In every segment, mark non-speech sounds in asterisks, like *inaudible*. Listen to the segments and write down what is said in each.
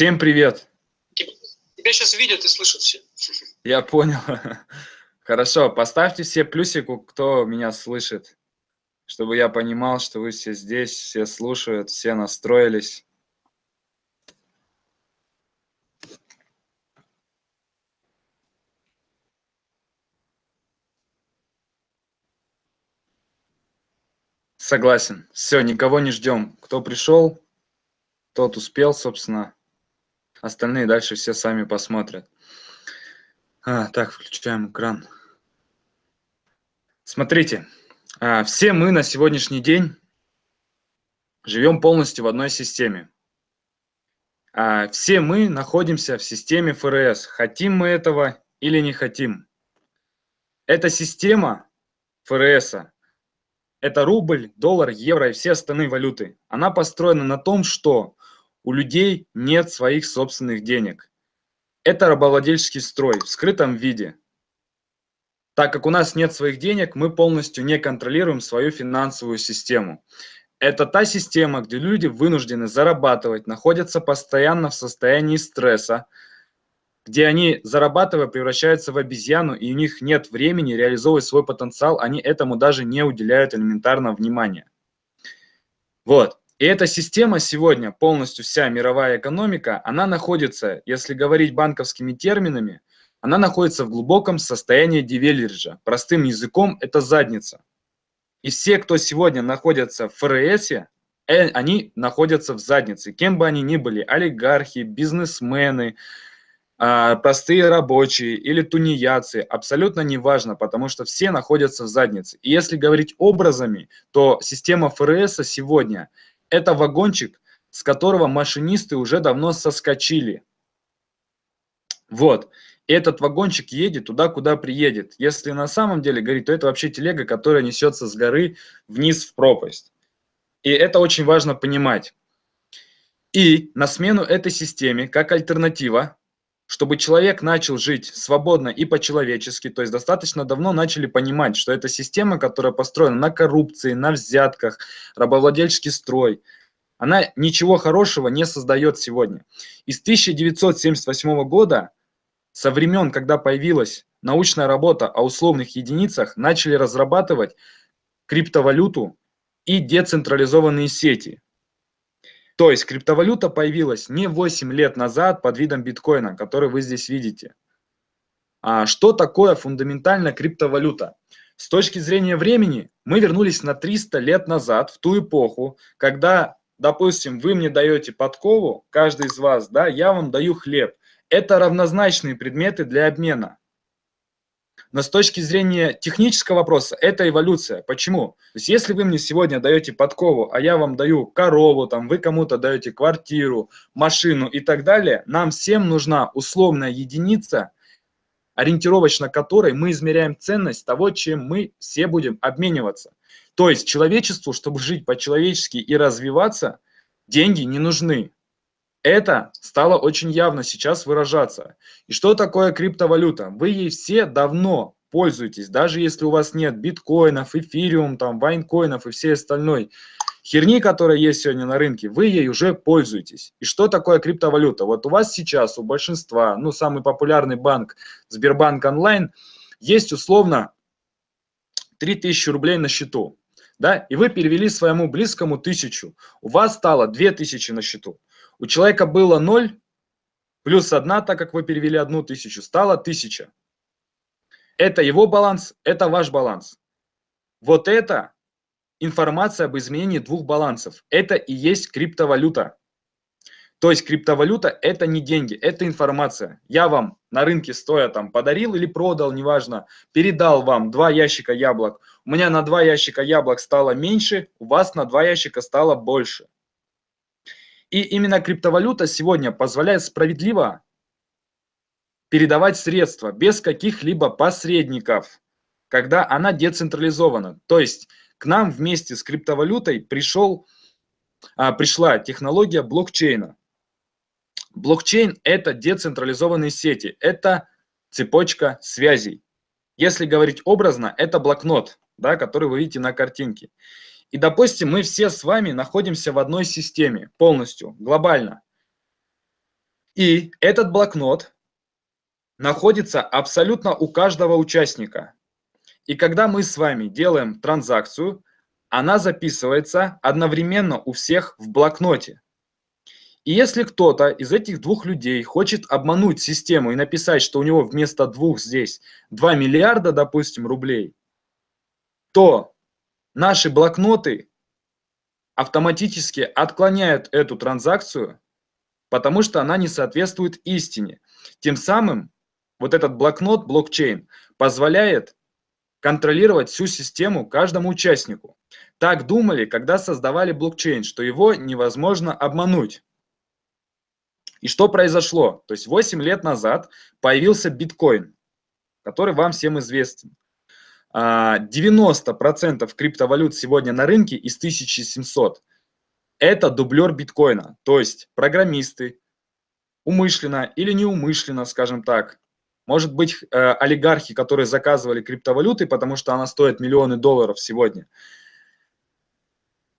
Всем привет! Тебя сейчас видят и слышат все. Я понял. *laughs* Хорошо, поставьте все плюсику, кто меня слышит, чтобы я понимал, что вы все здесь, все слушают, все настроились. Согласен. Все, никого не ждем. Кто пришел, тот успел, собственно. Остальные дальше все сами посмотрят. А, так, включаем экран. Смотрите, а, все мы на сегодняшний день живем полностью в одной системе. А, все мы находимся в системе ФРС. Хотим мы этого или не хотим. Эта система ФРС это рубль, доллар, евро и все остальные валюты. Она построена на том, что у людей нет своих собственных денег. Это рабовладельческий строй в скрытом виде. Так как у нас нет своих денег, мы полностью не контролируем свою финансовую систему. Это та система, где люди вынуждены зарабатывать, находятся постоянно в состоянии стресса, где они, зарабатывая, превращаются в обезьяну, и у них нет времени реализовывать свой потенциал, они этому даже не уделяют элементарного внимания. Вот. И эта система сегодня, полностью вся мировая экономика, она находится, если говорить банковскими терминами, она находится в глубоком состоянии девелериджа. Простым языком это задница. И все, кто сегодня находится в ФРС, э, они находятся в заднице. Кем бы они ни были, олигархи, бизнесмены, а, простые рабочие или тунеядцы, абсолютно неважно, потому что все находятся в заднице. И если говорить образами, то система ФРС сегодня – это вагончик, с которого машинисты уже давно соскочили. Вот. И этот вагончик едет туда, куда приедет. Если на самом деле говорить, то это вообще телега, которая несется с горы вниз в пропасть. И это очень важно понимать. И на смену этой системе, как альтернатива, чтобы человек начал жить свободно и по-человечески, то есть достаточно давно начали понимать, что это система, которая построена на коррупции, на взятках, рабовладельческий строй, она ничего хорошего не создает сегодня. Из 1978 года, со времен, когда появилась научная работа о условных единицах, начали разрабатывать криптовалюту и децентрализованные сети. То есть криптовалюта появилась не 8 лет назад под видом биткоина, который вы здесь видите. А что такое фундаментальная криптовалюта? С точки зрения времени мы вернулись на 300 лет назад, в ту эпоху, когда, допустим, вы мне даете подкову, каждый из вас, да, я вам даю хлеб. Это равнозначные предметы для обмена. Но с точки зрения технического вопроса, это эволюция. Почему? То есть если вы мне сегодня даете подкову, а я вам даю корову, там, вы кому-то даете квартиру, машину и так далее, нам всем нужна условная единица, ориентировочно которой мы измеряем ценность того, чем мы все будем обмениваться. То есть человечеству, чтобы жить по-человечески и развиваться, деньги не нужны. Это стало очень явно сейчас выражаться. И что такое криптовалюта? Вы ей все давно пользуетесь, даже если у вас нет биткоинов, эфириум, там, вайнкоинов и всей остальной херни, которая есть сегодня на рынке, вы ей уже пользуетесь. И что такое криптовалюта? Вот у вас сейчас, у большинства, ну, самый популярный банк Сбербанк онлайн, есть условно 3000 рублей на счету, да, и вы перевели своему близкому тысячу, у вас стало 2000 на счету. У человека было 0, плюс 1, так как вы перевели одну тысячу, стало 1000. Это его баланс, это ваш баланс. Вот это информация об изменении двух балансов. Это и есть криптовалюта. То есть криптовалюта это не деньги, это информация. Я вам на рынке стоя там подарил или продал, неважно, передал вам два ящика яблок. У меня на два ящика яблок стало меньше, у вас на два ящика стало больше. И именно криптовалюта сегодня позволяет справедливо передавать средства без каких-либо посредников, когда она децентрализована. То есть к нам вместе с криптовалютой пришел, а, пришла технология блокчейна. Блокчейн – это децентрализованные сети, это цепочка связей. Если говорить образно, это блокнот, да, который вы видите на картинке. И, допустим, мы все с вами находимся в одной системе полностью, глобально. И этот блокнот находится абсолютно у каждого участника. И когда мы с вами делаем транзакцию, она записывается одновременно у всех в блокноте. И если кто-то из этих двух людей хочет обмануть систему и написать, что у него вместо двух здесь 2 миллиарда, допустим, рублей, то наши блокноты автоматически отклоняют эту транзакцию, потому что она не соответствует истине. Тем самым вот этот блокнот, блокчейн, позволяет контролировать всю систему каждому участнику. Так думали, когда создавали блокчейн, что его невозможно обмануть. И что произошло? То есть 8 лет назад появился биткоин, который вам всем известен. 90% а, криптовалют сегодня на рынке из 1700 – это дублер биткоина. То есть программисты умышленно или неумышленно, скажем так, может быть, э, олигархи, которые заказывали криптовалюты, потому что она стоит миллионы долларов сегодня.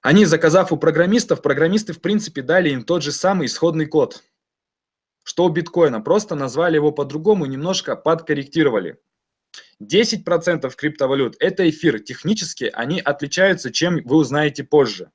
Они, заказав у программистов, программисты, в принципе, дали им тот же самый исходный код, что у биткоина. Просто назвали его по-другому, немножко подкорректировали. 10% криптовалют – это эфир. Технически они отличаются, чем вы узнаете позже.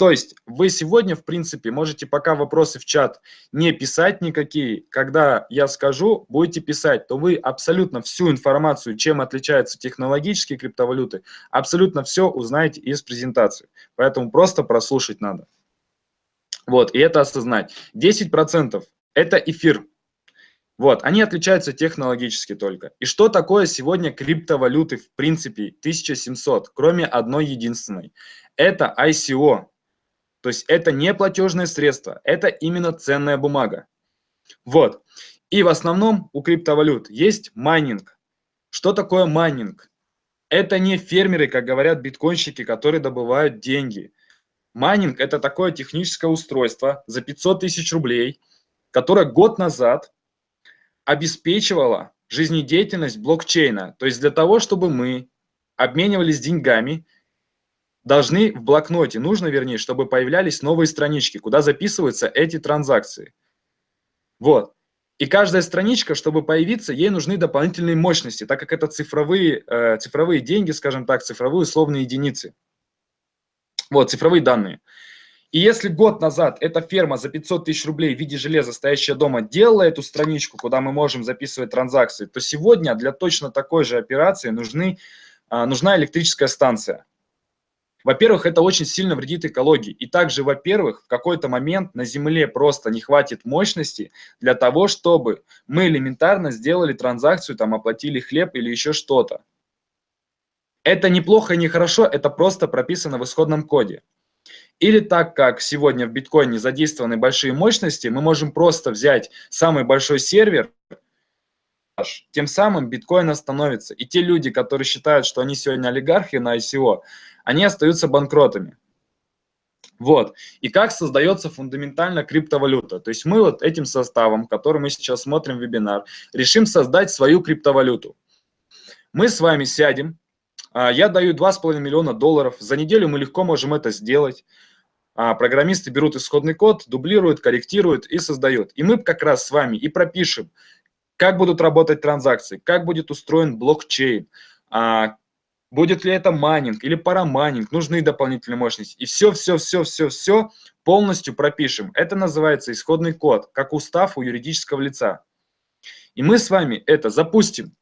То есть вы сегодня, в принципе, можете пока вопросы в чат не писать никакие. Когда я скажу, будете писать, то вы абсолютно всю информацию, чем отличаются технологические криптовалюты, абсолютно все узнаете из презентации. Поэтому просто прослушать надо. Вот, и это осознать. 10% это эфир. Вот, они отличаются технологически только. И что такое сегодня криптовалюты в принципе 1700, кроме одной единственной? Это ICO, то есть это не платежное средство, это именно ценная бумага. Вот. И в основном у криптовалют есть майнинг. Что такое майнинг? Это не фермеры, как говорят биткоинщики, которые добывают деньги. Майнинг – это такое техническое устройство за 500 тысяч рублей, которое год назад обеспечивало жизнедеятельность блокчейна. То есть для того, чтобы мы обменивались деньгами – должны в блокноте, нужно, вернее, чтобы появлялись новые странички, куда записываются эти транзакции. Вот. И каждая страничка, чтобы появиться, ей нужны дополнительные мощности, так как это цифровые, э, цифровые деньги, скажем так, цифровые условные единицы. Вот, цифровые данные. И если год назад эта ферма за 500 тысяч рублей в виде железа, стоящая дома, делала эту страничку, куда мы можем записывать транзакции, то сегодня для точно такой же операции нужны, э, нужна электрическая станция. Во-первых, это очень сильно вредит экологии. И также, во-первых, в какой-то момент на Земле просто не хватит мощности для того, чтобы мы элементарно сделали транзакцию, там оплатили хлеб или еще что-то. Это неплохо и не хорошо, это просто прописано в исходном коде. Или так как сегодня в биткоине задействованы большие мощности, мы можем просто взять самый большой сервер, тем самым биткоин остановится. И те люди, которые считают, что они сегодня олигархи на ICO, они остаются банкротами. Вот. И как создается фундаментально криптовалюта. То есть мы вот этим составом, который мы сейчас смотрим вебинар, решим создать свою криптовалюту. Мы с вами сядем, а, я даю 2,5 миллиона долларов, за неделю мы легко можем это сделать. А, программисты берут исходный код, дублируют, корректируют и создают. И мы как раз с вами и пропишем, как будут работать транзакции, как будет устроен блокчейн, а, Будет ли это майнинг или парамайнинг, нужны дополнительные мощности. И все, все, все, все, все полностью пропишем. Это называется исходный код, как устав у юридического лица. И мы с вами это запустим.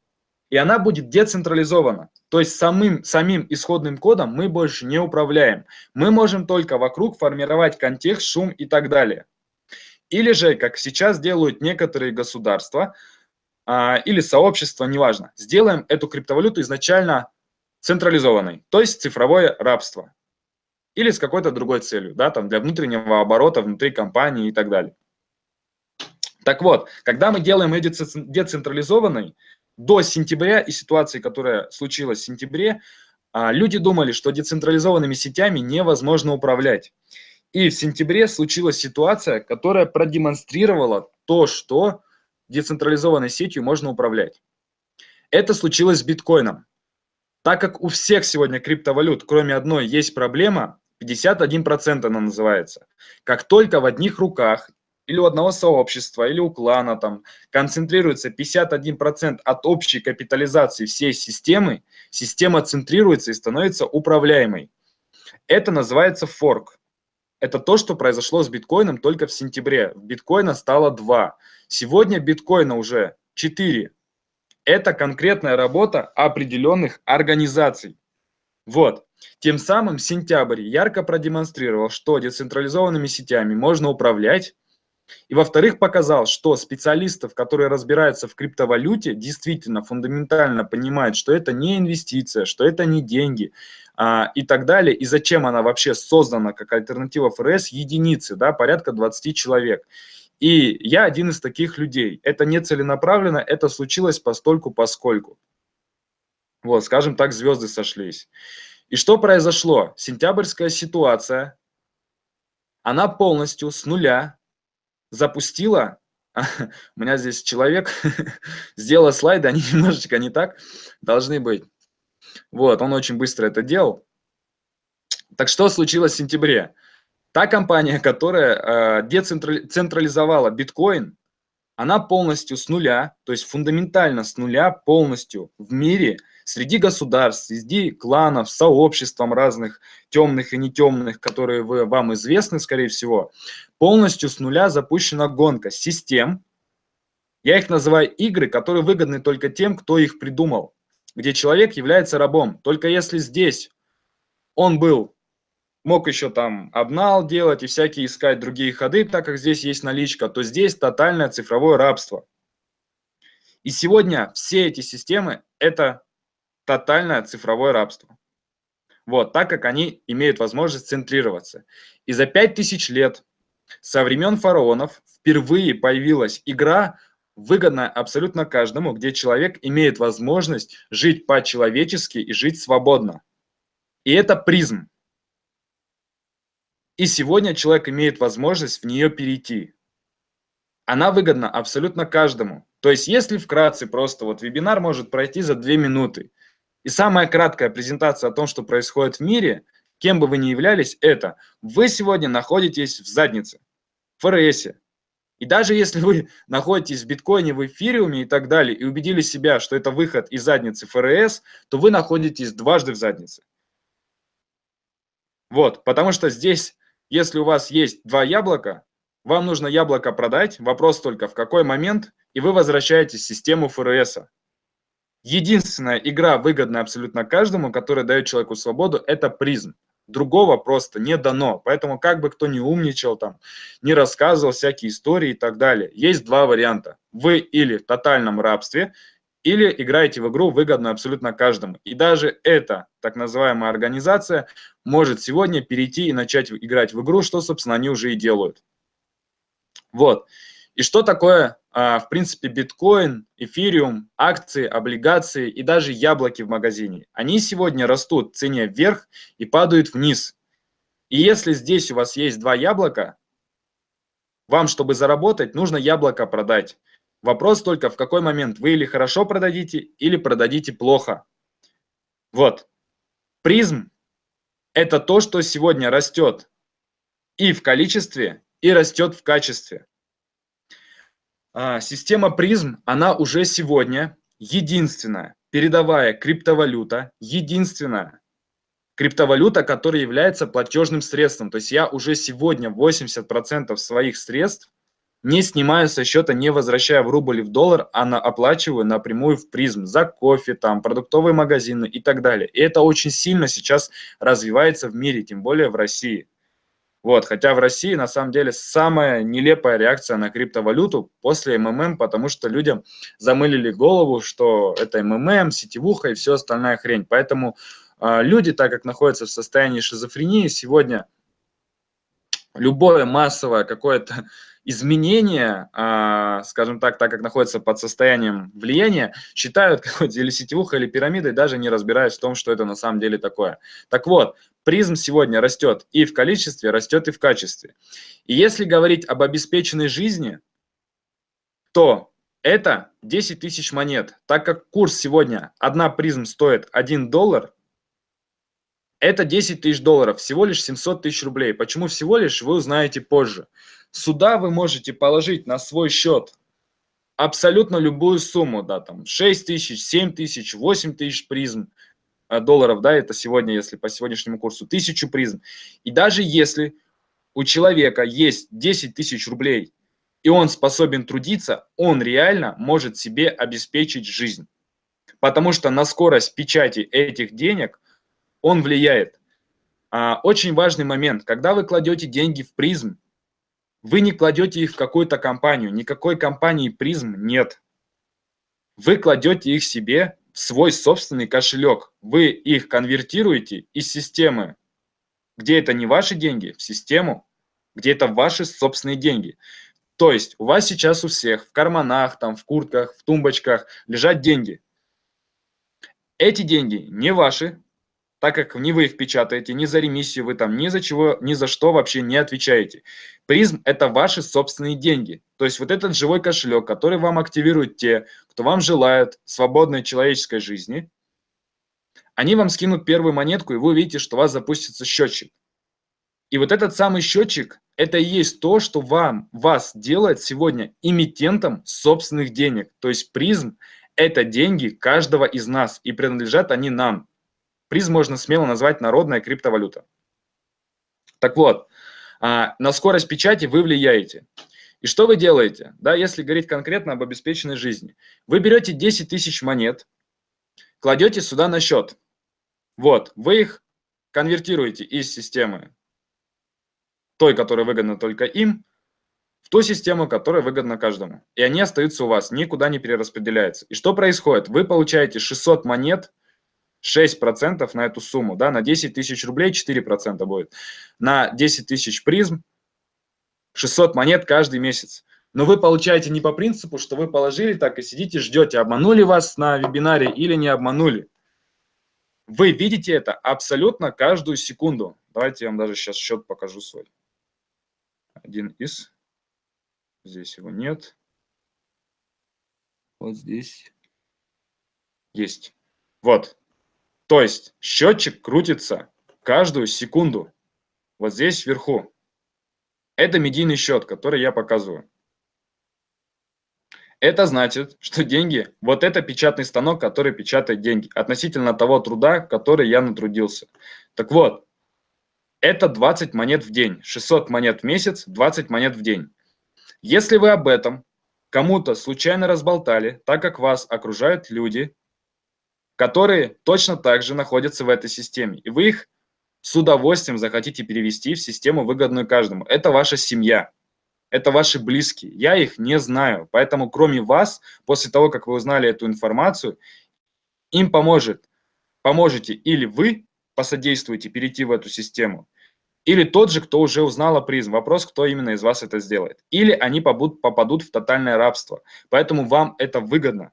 И она будет децентрализована. То есть самим, самим исходным кодом мы больше не управляем. Мы можем только вокруг формировать контекст, шум и так далее. Или же, как сейчас делают некоторые государства а, или сообщества, неважно, сделаем эту криптовалюту изначально централизованной, то есть цифровое рабство. Или с какой-то другой целью, да, там для внутреннего оборота внутри компании и так далее. Так вот, когда мы делаем ее децентрализованной, до сентября и ситуации, которая случилась в сентябре, а, люди думали, что децентрализованными сетями невозможно управлять. И в сентябре случилась ситуация, которая продемонстрировала то, что децентрализованной сетью можно управлять. Это случилось с биткоином. Так как у всех сегодня криптовалют, кроме одной, есть проблема, 51% она называется. Как только в одних руках или у одного сообщества, или у клана там концентрируется 51% от общей капитализации всей системы, система центрируется и становится управляемой. Это называется форк. Это то, что произошло с биткоином только в сентябре. Биткоина стало 2. Сегодня биткоина уже 4. Это конкретная работа определенных организаций. Вот. Тем самым сентябрь ярко продемонстрировал, что децентрализованными сетями можно управлять, и во-вторых, показал, что специалистов, которые разбираются в криптовалюте, действительно фундаментально понимают, что это не инвестиция, что это не деньги а, и так далее. И зачем она вообще создана как альтернатива ФРС, единицы, да, порядка 20 человек. И я один из таких людей. Это не целенаправленно, это случилось постольку поскольку. Вот, скажем так, звезды сошлись. И что произошло? Сентябрьская ситуация, она полностью с нуля запустила, у меня здесь человек *laughs* сделал слайды, они *laughs* немножечко не так должны быть. Вот, он очень быстро это делал. Так что случилось в сентябре? Та компания, которая э, децентрализовала биткоин, она полностью с нуля, то есть фундаментально с нуля полностью в мире – среди государств, среди кланов, сообществом разных темных и не темных, которые вы, вам известны, скорее всего, полностью с нуля запущена гонка систем. Я их называю игры, которые выгодны только тем, кто их придумал, где человек является рабом. Только если здесь он был, мог еще там обнал делать и всякие искать другие ходы, так как здесь есть наличка, то здесь тотальное цифровое рабство. И сегодня все эти системы – это тотальное цифровое рабство. Вот, так как они имеют возможность центрироваться. И за 5000 лет со времен фараонов впервые появилась игра, выгодная абсолютно каждому, где человек имеет возможность жить по-человечески и жить свободно. И это призм. И сегодня человек имеет возможность в нее перейти. Она выгодна абсолютно каждому. То есть, если вкратце просто вот вебинар может пройти за 2 минуты, и самая краткая презентация о том, что происходит в мире, кем бы вы ни являлись, это вы сегодня находитесь в заднице, в ФРС. И даже если вы *laughs* находитесь в биткоине, в эфириуме и так далее, и убедили себя, что это выход из задницы ФРС, то вы находитесь дважды в заднице. Вот, потому что здесь, если у вас есть два яблока, вам нужно яблоко продать, вопрос только в какой момент, и вы возвращаетесь систему ФРС. Единственная игра, выгодная абсолютно каждому, которая дает человеку свободу, это призм. Другого просто не дано. Поэтому как бы кто ни умничал, там, не рассказывал всякие истории и так далее. Есть два варианта. Вы или в тотальном рабстве, или играете в игру выгодную абсолютно каждому. И даже эта так называемая организация может сегодня перейти и начать играть в игру, что, собственно, они уже и делают. Вот. И что такое, а, в принципе, биткоин, эфириум, акции, облигации и даже яблоки в магазине? Они сегодня растут в цене вверх и падают вниз. И если здесь у вас есть два яблока, вам, чтобы заработать, нужно яблоко продать. Вопрос только, в какой момент вы или хорошо продадите, или продадите плохо. Вот. Призм – это то, что сегодня растет и в количестве, и растет в качестве. А, система призм, она уже сегодня единственная передовая криптовалюта, единственная криптовалюта, которая является платежным средством. То есть я уже сегодня 80% своих средств не снимаю со счета, не возвращая в рубль и в доллар, а на, оплачиваю напрямую в призм за кофе, там, продуктовые магазины и так далее. И это очень сильно сейчас развивается в мире, тем более в России. Вот, хотя в России на самом деле самая нелепая реакция на криптовалюту после МММ, потому что людям замылили голову, что это МММ, сетевуха и все остальная хрень. Поэтому э, люди, так как находятся в состоянии шизофрении, сегодня любое массовое какое-то изменения, а, скажем так, так как находятся под состоянием влияния, считают *laughs* какой-то или сетевухой, или пирамидой, даже не разбираясь в том, что это на самом деле такое. Так вот, призм сегодня растет и в количестве, растет и в качестве. И если говорить об обеспеченной жизни, то это 10 тысяч монет. Так как курс сегодня, одна призм стоит 1 доллар, это 10 тысяч долларов, всего лишь 700 тысяч рублей. Почему всего лишь, вы узнаете позже. Сюда вы можете положить на свой счет абсолютно любую сумму, да, там 6 тысяч, 7 тысяч, 8 тысяч призм э, долларов, да, это сегодня, если по сегодняшнему курсу, тысячу призм. И даже если у человека есть 10 тысяч рублей, и он способен трудиться, он реально может себе обеспечить жизнь. Потому что на скорость печати этих денег он влияет. А, очень важный момент, когда вы кладете деньги в призм, вы не кладете их в какую-то компанию, никакой компании призм нет. Вы кладете их себе в свой собственный кошелек. Вы их конвертируете из системы, где это не ваши деньги, в систему, где это ваши собственные деньги. То есть у вас сейчас у всех в карманах, там, в куртках, в тумбочках лежат деньги. Эти деньги не ваши, так как не вы их печатаете, ни за ремиссию вы там, ни за чего, ни за что вообще не отвечаете. Призм – это ваши собственные деньги. То есть вот этот живой кошелек, который вам активируют те, кто вам желает свободной человеческой жизни, они вам скинут первую монетку, и вы увидите, что у вас запустится счетчик. И вот этот самый счетчик – это и есть то, что вам, вас делает сегодня эмитентом собственных денег. То есть призм – это деньги каждого из нас, и принадлежат они нам. Приз можно смело назвать народная криптовалюта. Так вот, а, на скорость печати вы влияете. И что вы делаете? Да, если говорить конкретно об обеспеченной жизни. Вы берете 10 тысяч монет, кладете сюда на счет. Вот, вы их конвертируете из системы той, которая выгодна только им, в ту систему, которая выгодна каждому. И они остаются у вас, никуда не перераспределяются. И что происходит? Вы получаете 600 монет 6% на эту сумму, да, на 10 тысяч рублей 4% будет. На 10 тысяч призм 600 монет каждый месяц. Но вы получаете не по принципу, что вы положили так и сидите, ждете, обманули вас на вебинаре или не обманули. Вы видите это абсолютно каждую секунду. Давайте я вам даже сейчас счет покажу свой. Один из. Здесь его нет. Вот здесь. Есть. Вот. То есть счетчик крутится каждую секунду. Вот здесь вверху. Это медийный счет, который я показываю. Это значит, что деньги, вот это печатный станок, который печатает деньги, относительно того труда, который я натрудился. Так вот, это 20 монет в день, 600 монет в месяц, 20 монет в день. Если вы об этом кому-то случайно разболтали, так как вас окружают люди, которые точно так же находятся в этой системе. И вы их с удовольствием захотите перевести в систему, выгодную каждому. Это ваша семья, это ваши близкие. Я их не знаю, поэтому кроме вас, после того, как вы узнали эту информацию, им поможет, поможете или вы посодействуете перейти в эту систему, или тот же, кто уже узнал о призм. Вопрос, кто именно из вас это сделает. Или они попадут, попадут в тотальное рабство. Поэтому вам это выгодно.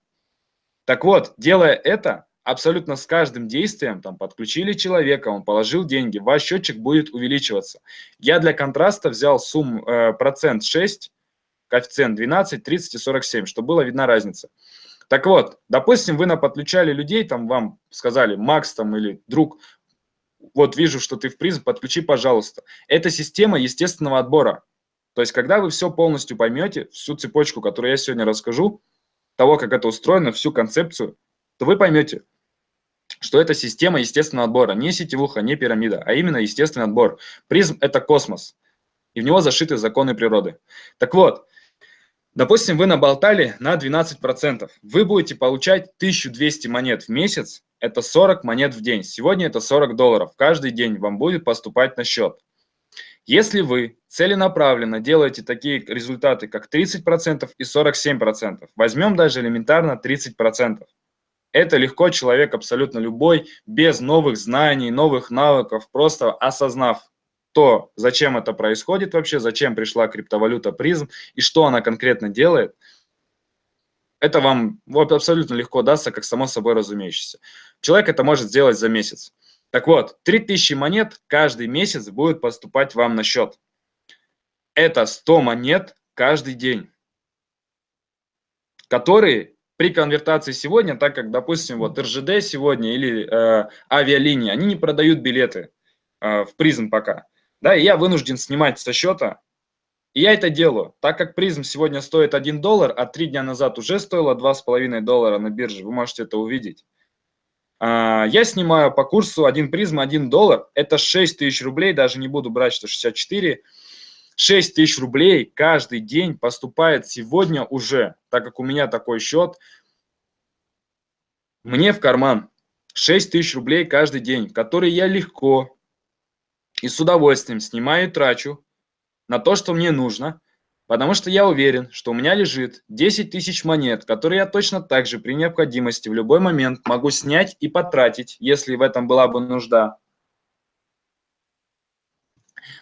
Так вот, делая это, абсолютно с каждым действием, там, подключили человека, он положил деньги, ваш счетчик будет увеличиваться. Я для контраста взял сумму э, процент 6, коэффициент 12, 30 и 47, чтобы была видна разница. Так вот, допустим, вы наподключали людей, там вам сказали, Макс там или друг, вот вижу, что ты в призм, подключи, пожалуйста. Это система естественного отбора. То есть, когда вы все полностью поймете, всю цепочку, которую я сегодня расскажу, того, как это устроено, всю концепцию, то вы поймете, что это система естественного отбора, не сетевуха, не пирамида, а именно естественный отбор. Призм – это космос, и в него зашиты законы природы. Так вот, допустим, вы наболтали на 12%. Вы будете получать 1200 монет в месяц, это 40 монет в день. Сегодня это 40 долларов. Каждый день вам будет поступать на счет. Если вы целенаправленно делаете такие результаты, как 30% и 47%, возьмем даже элементарно 30%, это легко человек абсолютно любой, без новых знаний, новых навыков, просто осознав то, зачем это происходит вообще, зачем пришла криптовалюта призм и что она конкретно делает, это вам вот, абсолютно легко дастся, как само собой разумеющееся. Человек это может сделать за месяц. Так вот, 3000 монет каждый месяц будет поступать вам на счет. Это 100 монет каждый день, которые при конвертации сегодня, так как, допустим, вот РЖД сегодня или э, авиалинии, они не продают билеты э, в призм пока. Да, и я вынужден снимать со счета И я это делаю, так как призм сегодня стоит 1 доллар, а 3 дня назад уже стоило 2,5 доллара на бирже, вы можете это увидеть. А, я снимаю по курсу 1 призм 1 доллар, это 6 тысяч рублей, даже не буду брать, что 64. 6 тысяч рублей каждый день поступает сегодня уже, так как у меня такой счет, мне в карман 6 тысяч рублей каждый день, которые я легко и с удовольствием снимаю и трачу на то, что мне нужно, потому что я уверен, что у меня лежит 10 тысяч монет, которые я точно так же при необходимости в любой момент могу снять и потратить, если в этом была бы нужда.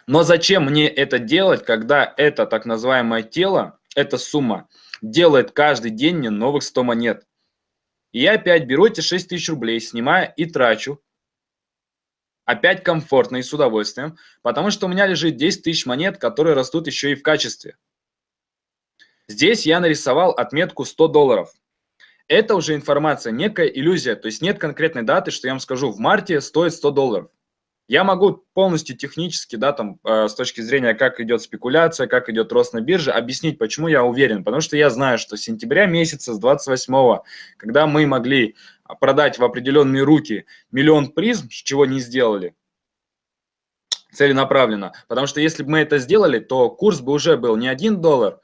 Но зачем мне это делать, когда это так называемое тело, эта сумма, делает каждый день мне новых 100 монет? И я опять беру эти 6 тысяч рублей, снимаю и трачу, опять комфортно и с удовольствием, потому что у меня лежит 10 тысяч монет, которые растут еще и в качестве. Здесь я нарисовал отметку 100 долларов. Это уже информация, некая иллюзия, то есть нет конкретной даты, что я вам скажу, в марте стоит 100 долларов. Я могу полностью технически, да, там, э, с точки зрения, как идет спекуляция, как идет рост на бирже, объяснить, почему я уверен. Потому что я знаю, что с сентября месяца, с 28 когда мы могли продать в определенные руки миллион призм, чего не сделали, целенаправленно. Потому что если бы мы это сделали, то курс бы уже был не 1 доллар,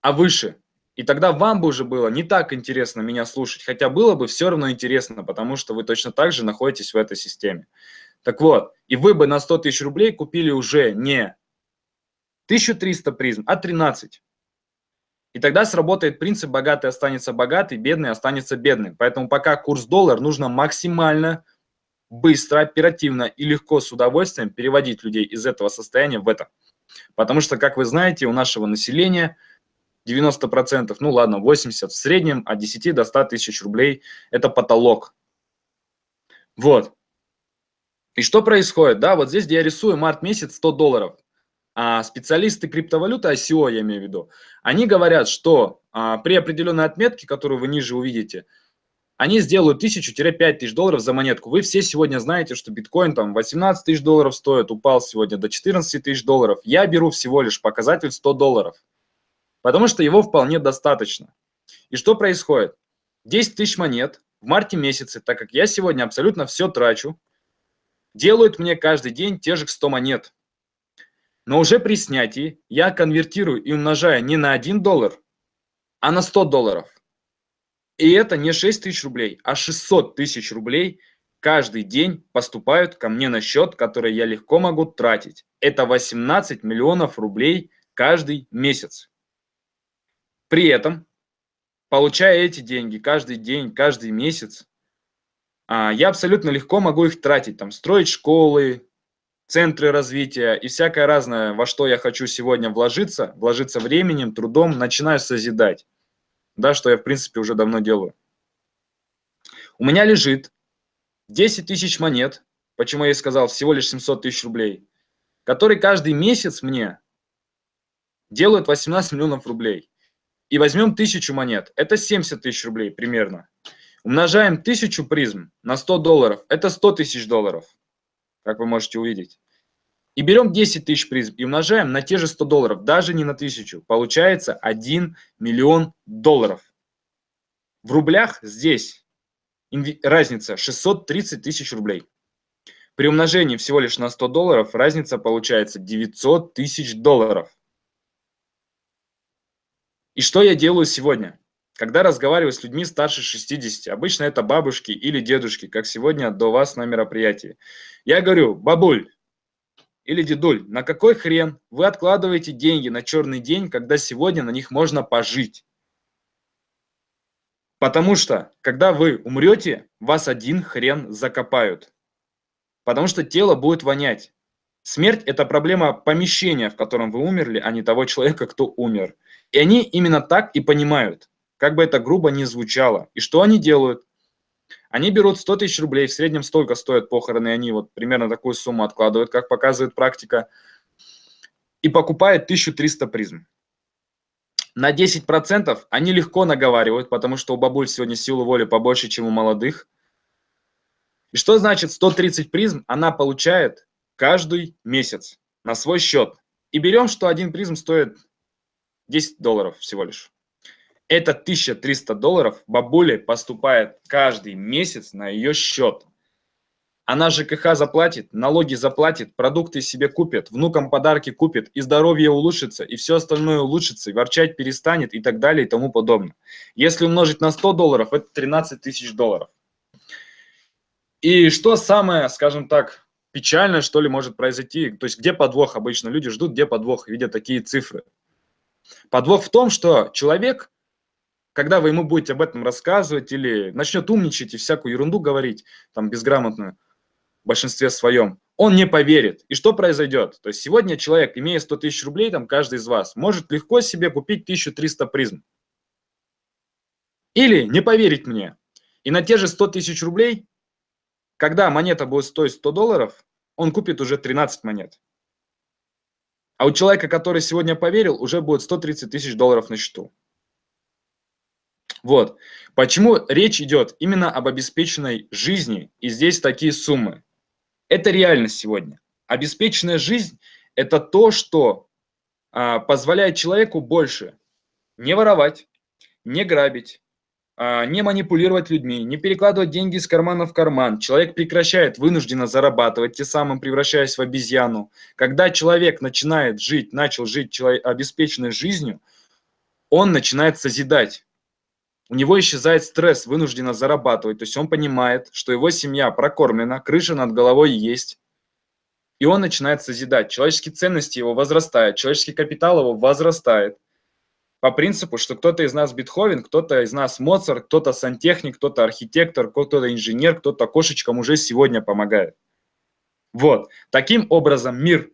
а выше. И тогда вам бы уже было не так интересно меня слушать, хотя было бы все равно интересно, потому что вы точно так же находитесь в этой системе. Так вот, и вы бы на 100 тысяч рублей купили уже не 1300 призм, а 13. И тогда сработает принцип «богатый останется богатый, бедный останется бедным». Поэтому пока курс доллар, нужно максимально быстро, оперативно и легко с удовольствием переводить людей из этого состояния в это. Потому что, как вы знаете, у нашего населения 90%, ну ладно, 80% в среднем от 10 до 100 тысяч рублей – это потолок. Вот. И что происходит? Да, вот здесь, где я рисую март месяц 100 долларов. А специалисты криптовалюты, ICO я имею в виду, они говорят, что а, при определенной отметке, которую вы ниже увидите, они сделают 1000-5 тысяч долларов за монетку. Вы все сегодня знаете, что биткоин там 18 тысяч долларов стоит, упал сегодня до 14 тысяч долларов. Я беру всего лишь показатель 100 долларов, потому что его вполне достаточно. И что происходит? 10 тысяч монет в марте месяце, так как я сегодня абсолютно все трачу, делают мне каждый день те же 100 монет. Но уже при снятии я конвертирую и умножаю не на 1 доллар, а на 100 долларов. И это не 6 тысяч рублей, а 600 тысяч рублей каждый день поступают ко мне на счет, который я легко могу тратить. Это 18 миллионов рублей каждый месяц. При этом, получая эти деньги каждый день, каждый месяц, я абсолютно легко могу их тратить, там, строить школы, центры развития и всякое разное, во что я хочу сегодня вложиться, вложиться временем, трудом, начинаю созидать. Да, что я, в принципе, уже давно делаю. У меня лежит 10 тысяч монет, почему я и сказал, всего лишь 700 тысяч рублей, которые каждый месяц мне делают 18 миллионов рублей. И возьмем тысячу монет, это 70 тысяч рублей примерно. Умножаем 1000 призм на 100 долларов. Это 100 тысяч долларов, как вы можете увидеть. И берем 10 тысяч призм и умножаем на те же 100 долларов, даже не на 1000. Получается 1 миллион долларов. В рублях здесь разница 630 тысяч рублей. При умножении всего лишь на 100 долларов разница получается 900 тысяч долларов. И что я делаю сегодня? Когда разговариваю с людьми старше 60, обычно это бабушки или дедушки, как сегодня до вас на мероприятии, я говорю, бабуль или дедуль, на какой хрен вы откладываете деньги на черный день, когда сегодня на них можно пожить? Потому что, когда вы умрете, вас один хрен закопают. Потому что тело будет вонять. Смерть – это проблема помещения, в котором вы умерли, а не того человека, кто умер. И они именно так и понимают как бы это грубо ни звучало. И что они делают? Они берут 100 тысяч рублей, в среднем столько стоят похороны, и они вот примерно такую сумму откладывают, как показывает практика, и покупают 1300 призм. На 10% они легко наговаривают, потому что у бабуль сегодня силы воли побольше, чем у молодых. И что значит 130 призм она получает каждый месяц на свой счет. И берем, что один призм стоит 10 долларов всего лишь. Это 1300 долларов бабуле поступает каждый месяц на ее счет. Она ЖКХ заплатит, налоги заплатит, продукты себе купит, внукам подарки купит, и здоровье улучшится, и все остальное улучшится, и ворчать перестанет, и так далее, и тому подобное. Если умножить на 100 долларов, это 13 тысяч долларов. И что самое, скажем так, печальное, что ли, может произойти, то есть где подвох обычно? Люди ждут, где подвох, видя такие цифры. Подвох в том, что человек, когда вы ему будете об этом рассказывать или начнет умничать и всякую ерунду говорить, там, безграмотную, в большинстве своем, он не поверит. И что произойдет? То есть сегодня человек, имея 100 тысяч рублей, там каждый из вас, может легко себе купить 1300 призм. Или не поверить мне. И на те же 100 тысяч рублей, когда монета будет стоить 100 долларов, он купит уже 13 монет. А у человека, который сегодня поверил, уже будет 130 тысяч долларов на счету. Вот. Почему речь идет именно об обеспеченной жизни, и здесь такие суммы. Это реальность сегодня. Обеспеченная жизнь – это то, что а, позволяет человеку больше не воровать, не грабить, а, не манипулировать людьми, не перекладывать деньги из кармана в карман. Человек прекращает вынужденно зарабатывать, тем самым превращаясь в обезьяну. Когда человек начинает жить, начал жить человек, обеспеченной жизнью, он начинает созидать. У него исчезает стресс, вынужденно зарабатывать. То есть он понимает, что его семья прокормлена, крыша над головой есть. И он начинает созидать. Человеческие ценности его возрастают, человеческий капитал его возрастает по принципу, что кто-то из нас Бетховен, кто-то из нас Моцарт, кто-то сантехник, кто-то архитектор, кто-то инженер, кто-то кошечкам уже сегодня помогает. Вот. Таким образом мир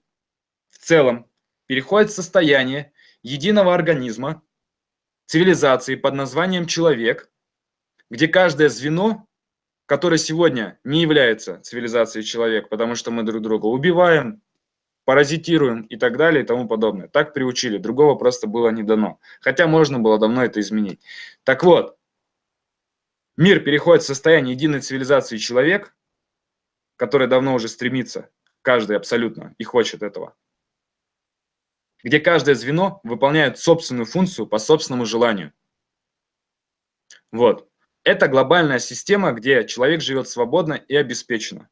в целом переходит в состояние единого организма, цивилизации под названием человек, где каждое звено, которое сегодня не является цивилизацией человек, потому что мы друг друга убиваем, паразитируем и так далее и тому подобное. Так приучили, другого просто было не дано. Хотя можно было давно это изменить. Так вот, мир переходит в состояние единой цивилизации человек, который давно уже стремится, каждый абсолютно, и хочет этого. Где каждое звено выполняет собственную функцию по собственному желанию. Вот. Это глобальная система, где человек живет свободно и обеспеченно.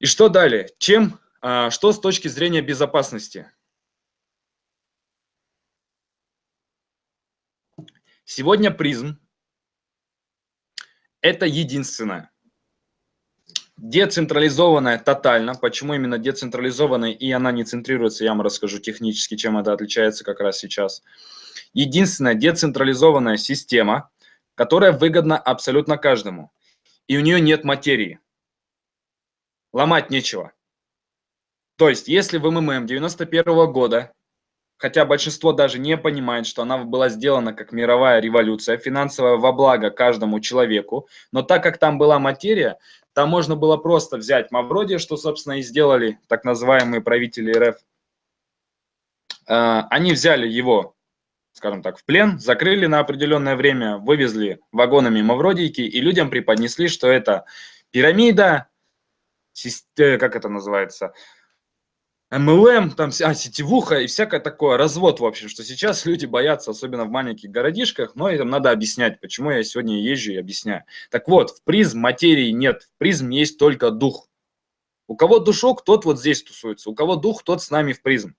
И что далее? Чем а, что с точки зрения безопасности? Сегодня призм – это единственное. Децентрализованная тотально. Почему именно децентрализованная и она не центрируется, я вам расскажу технически, чем это отличается как раз сейчас. Единственная децентрализованная система, которая выгодна абсолютно каждому. И у нее нет материи. Ломать нечего. То есть, если в МММ 91 -го года, хотя большинство даже не понимает, что она была сделана как мировая революция, финансовая во благо каждому человеку, но так как там была материя, там можно было просто взять Мавроди, что, собственно, и сделали так называемые правители РФ. А, они взяли его, скажем так, в плен, закрыли на определенное время, вывезли вагонами Мавродийки, и людям преподнесли, что это пирамида, э, как это называется, MLM, там, а, сетевуха и всякое такое, развод, в общем, что сейчас *laughs* люди боятся, особенно в маленьких городишках, но им надо объяснять, почему я сегодня езжу и объясняю. Так вот, в призм материи нет, в призм есть только дух. У кого душок, тот вот здесь тусуется, у кого дух, тот с нами в призм.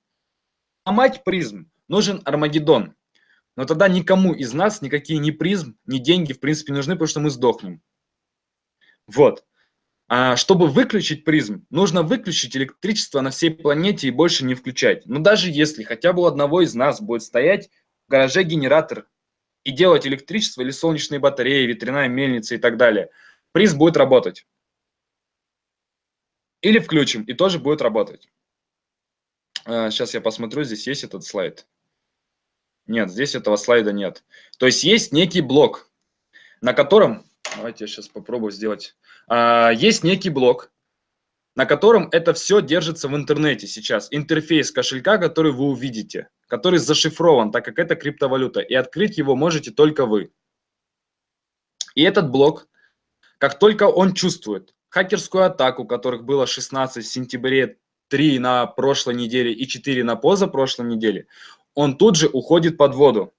А мать призм нужен Армагеддон. Но тогда никому из нас никакие ни призм, ни деньги в принципе нужны, потому что мы сдохнем. Вот. А чтобы выключить призм, нужно выключить электричество на всей планете и больше не включать. Но даже если хотя бы у одного из нас будет стоять в гараже генератор и делать электричество или солнечные батареи, ветряная мельница и так далее, призм будет работать. Или включим, и тоже будет работать. Сейчас а, я посмотрю, здесь есть этот слайд. Нет, здесь этого слайда нет. То есть есть некий блок, на котором Давайте я сейчас попробую сделать. А, есть некий блок, на котором это все держится в интернете сейчас. Интерфейс кошелька, который вы увидите, который зашифрован, так как это криптовалюта. И открыть его можете только вы. И этот блок, как только он чувствует хакерскую атаку, которых было 16 в сентябре 3 на прошлой неделе и 4 на позапрошлой неделе, он тут же уходит под воду.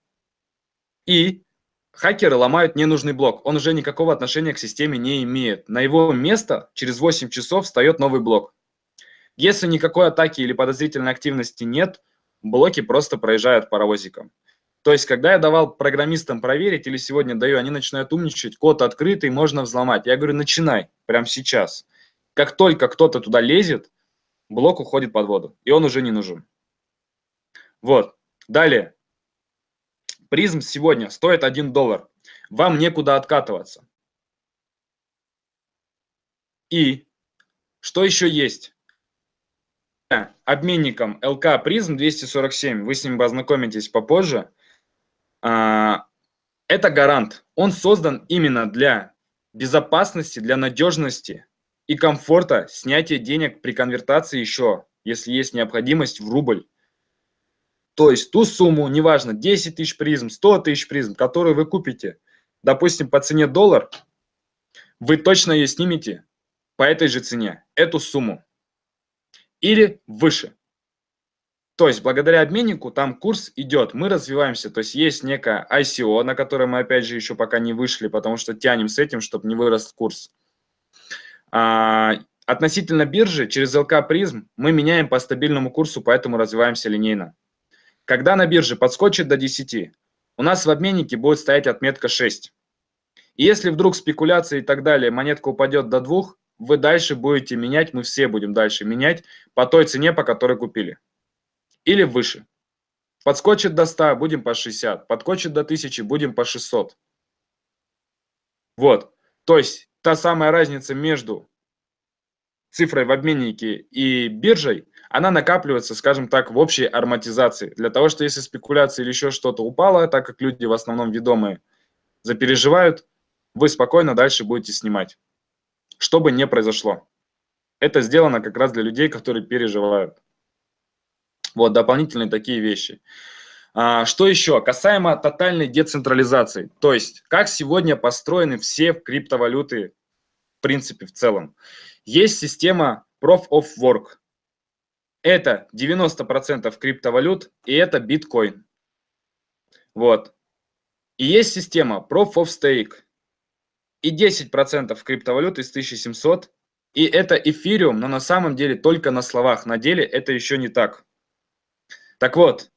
И хакеры ломают ненужный блок. Он уже никакого отношения к системе не имеет. На его место через 8 часов встает новый блок. Если никакой атаки или подозрительной активности нет, блоки просто проезжают паровозиком. То есть, когда я давал программистам проверить, или сегодня даю, они начинают умничать, код открытый, можно взломать. Я говорю, начинай, прямо сейчас. Как только кто-то туда лезет, блок уходит под воду, и он уже не нужен. Вот. Далее. Призм сегодня стоит 1 доллар. Вам некуда откатываться. И что еще есть? Обменником ЛК Призм 247, вы с ним познакомитесь попозже. А, это гарант. Он создан именно для безопасности, для надежности и комфорта снятия денег при конвертации еще, если есть необходимость в рубль. То есть ту сумму, неважно, 10 тысяч призм, 100 тысяч призм, которую вы купите, допустим, по цене доллар, вы точно ее снимете по этой же цене, эту сумму. Или выше. То есть благодаря обменнику там курс идет, мы развиваемся, то есть есть некое ICO, на которое мы опять же еще пока не вышли, потому что тянем с этим, чтобы не вырос курс. А, относительно биржи, через ЛК призм мы меняем по стабильному курсу, поэтому развиваемся линейно. Когда на бирже подскочит до 10, у нас в обменнике будет стоять отметка 6. И если вдруг спекуляции и так далее, монетка упадет до 2, вы дальше будете менять, мы все будем дальше менять по той цене, по которой купили. Или выше. Подскочит до 100, будем по 60. Подскочит до 1000, будем по 600. Вот. То есть та самая разница между цифрой в обменнике и биржей, она накапливается, скажем так, в общей ароматизации. Для того, что если спекуляция или еще что-то упало, так как люди в основном ведомые запереживают, вы спокойно дальше будете снимать. Что бы не произошло. Это сделано как раз для людей, которые переживают. Вот, дополнительные такие вещи. А, что еще? Касаемо тотальной децентрализации. То есть, как сегодня построены все криптовалюты, в принципе, в целом. Есть система Proof of Work. Это 90% криптовалют, и это биткоин. Вот. И есть система Proof of Stake. И 10% криптовалют из 1700. И это эфириум, но на самом деле только на словах. На деле это еще не так. Так вот,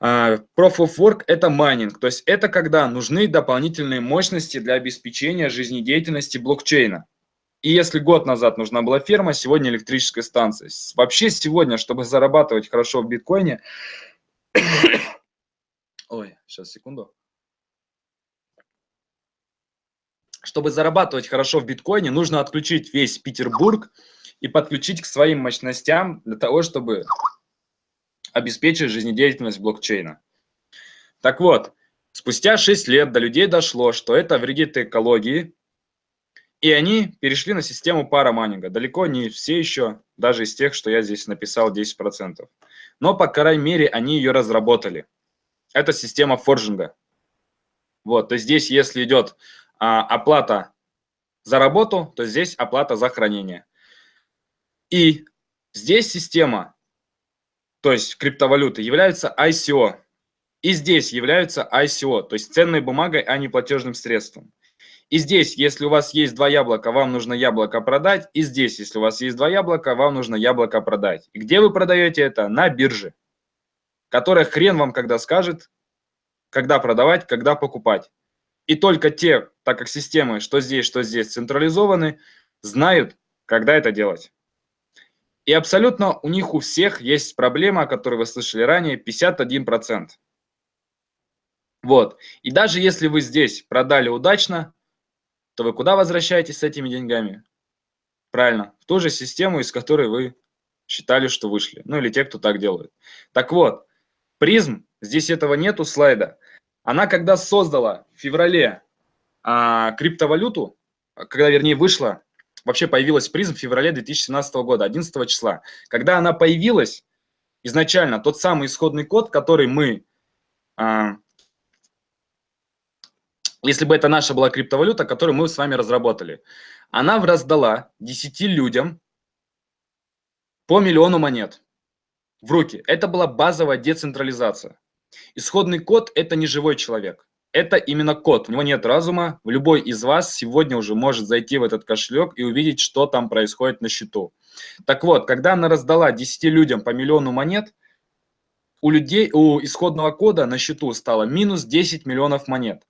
а, Proof of Work – это майнинг, то есть это когда нужны дополнительные мощности для обеспечения жизнедеятельности блокчейна. И если год назад нужна была ферма, сегодня электрическая станция. Вообще сегодня, чтобы зарабатывать хорошо в биткоине... *coughs* Ой, сейчас, секунду. Чтобы зарабатывать хорошо в биткоине, нужно отключить весь Петербург и подключить к своим мощностям для того, чтобы обеспечить жизнедеятельность блокчейна. Так вот, спустя 6 лет до людей дошло, что это вредит экологии, и они перешли на систему парамайнинга. Далеко не все еще, даже из тех, что я здесь написал 10%. Но, по крайней мере, они ее разработали. Это система форжинга. Вот, то есть здесь, если идет а, оплата за работу, то здесь оплата за хранение. И здесь система, то есть криптовалюты, является ICO. И здесь являются ICO, то есть ценной бумагой, а не платежным средством. И здесь, если у вас есть два яблока, вам нужно яблоко продать. И здесь, если у вас есть два яблока, вам нужно яблоко продать. И где вы продаете это? На бирже, которая хрен вам когда скажет, когда продавать, когда покупать. И только те, так как системы, что здесь, что здесь централизованы, знают, когда это делать. И абсолютно у них у всех есть проблема, о которой вы слышали ранее, 51%. Вот. И даже если вы здесь продали удачно, то вы куда возвращаетесь с этими деньгами? Правильно, в ту же систему, из которой вы считали, что вышли. Ну или те, кто так делает. Так вот, призм, здесь этого нету слайда. Она когда создала в феврале а, криптовалюту, когда, вернее, вышла, вообще появилась призм в феврале 2017 года, 11 числа. Когда она появилась, изначально тот самый исходный код, который мы а, если бы это наша была криптовалюта, которую мы с вами разработали. Она раздала 10 людям по миллиону монет в руки. Это была базовая децентрализация. Исходный код – это не живой человек. Это именно код. У него нет разума. Любой из вас сегодня уже может зайти в этот кошелек и увидеть, что там происходит на счету. Так вот, когда она раздала 10 людям по миллиону монет, у людей, у исходного кода на счету стало минус 10 миллионов монет.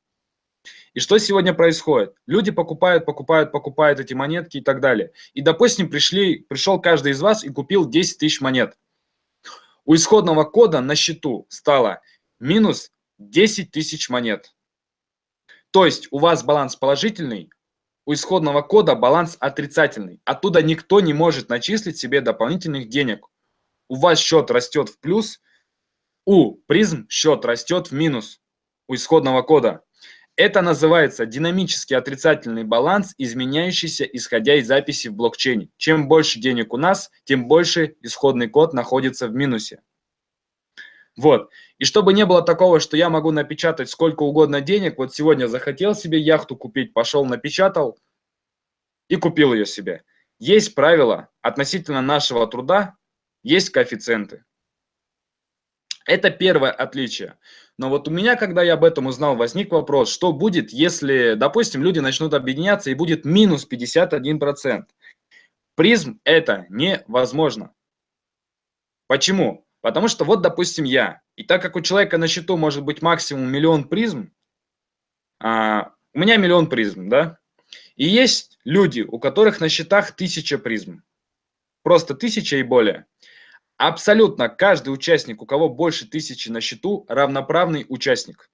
И что сегодня происходит? Люди покупают, покупают, покупают эти монетки и так далее. И, допустим, пришли, пришел каждый из вас и купил 10 тысяч монет. У исходного кода на счету стало минус 10 тысяч монет. То есть у вас баланс положительный, у исходного кода баланс отрицательный. Оттуда никто не может начислить себе дополнительных денег. У вас счет растет в плюс, у призм счет растет в минус у исходного кода. Это называется динамический отрицательный баланс, изменяющийся исходя из записи в блокчейне. Чем больше денег у нас, тем больше исходный код находится в минусе. Вот. И чтобы не было такого, что я могу напечатать сколько угодно денег, вот сегодня захотел себе яхту купить, пошел напечатал и купил ее себе. Есть правила относительно нашего труда, есть коэффициенты. Это первое отличие. Но вот у меня, когда я об этом узнал, возник вопрос, что будет, если, допустим, люди начнут объединяться и будет минус 51%. Призм это невозможно. Почему? Потому что вот, допустим, я. И так как у человека на счету может быть максимум миллион призм, а, у меня миллион призм, да? И есть люди, у которых на счетах тысяча призм. Просто тысяча и более. Абсолютно каждый участник, у кого больше тысячи на счету, равноправный участник.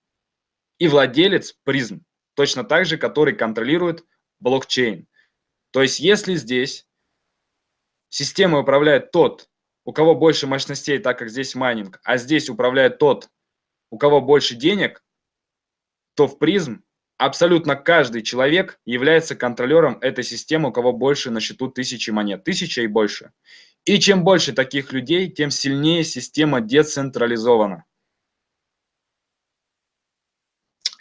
И владелец Prizm, точно так же, который контролирует блокчейн. То есть если здесь система управляет тот, у кого больше мощностей, так как здесь майнинг, а здесь управляет тот, у кого больше денег, то в Prizm абсолютно каждый человек является контролером этой системы, у кого больше на счету тысячи монет, тысяча и больше. И чем больше таких людей, тем сильнее система децентрализована.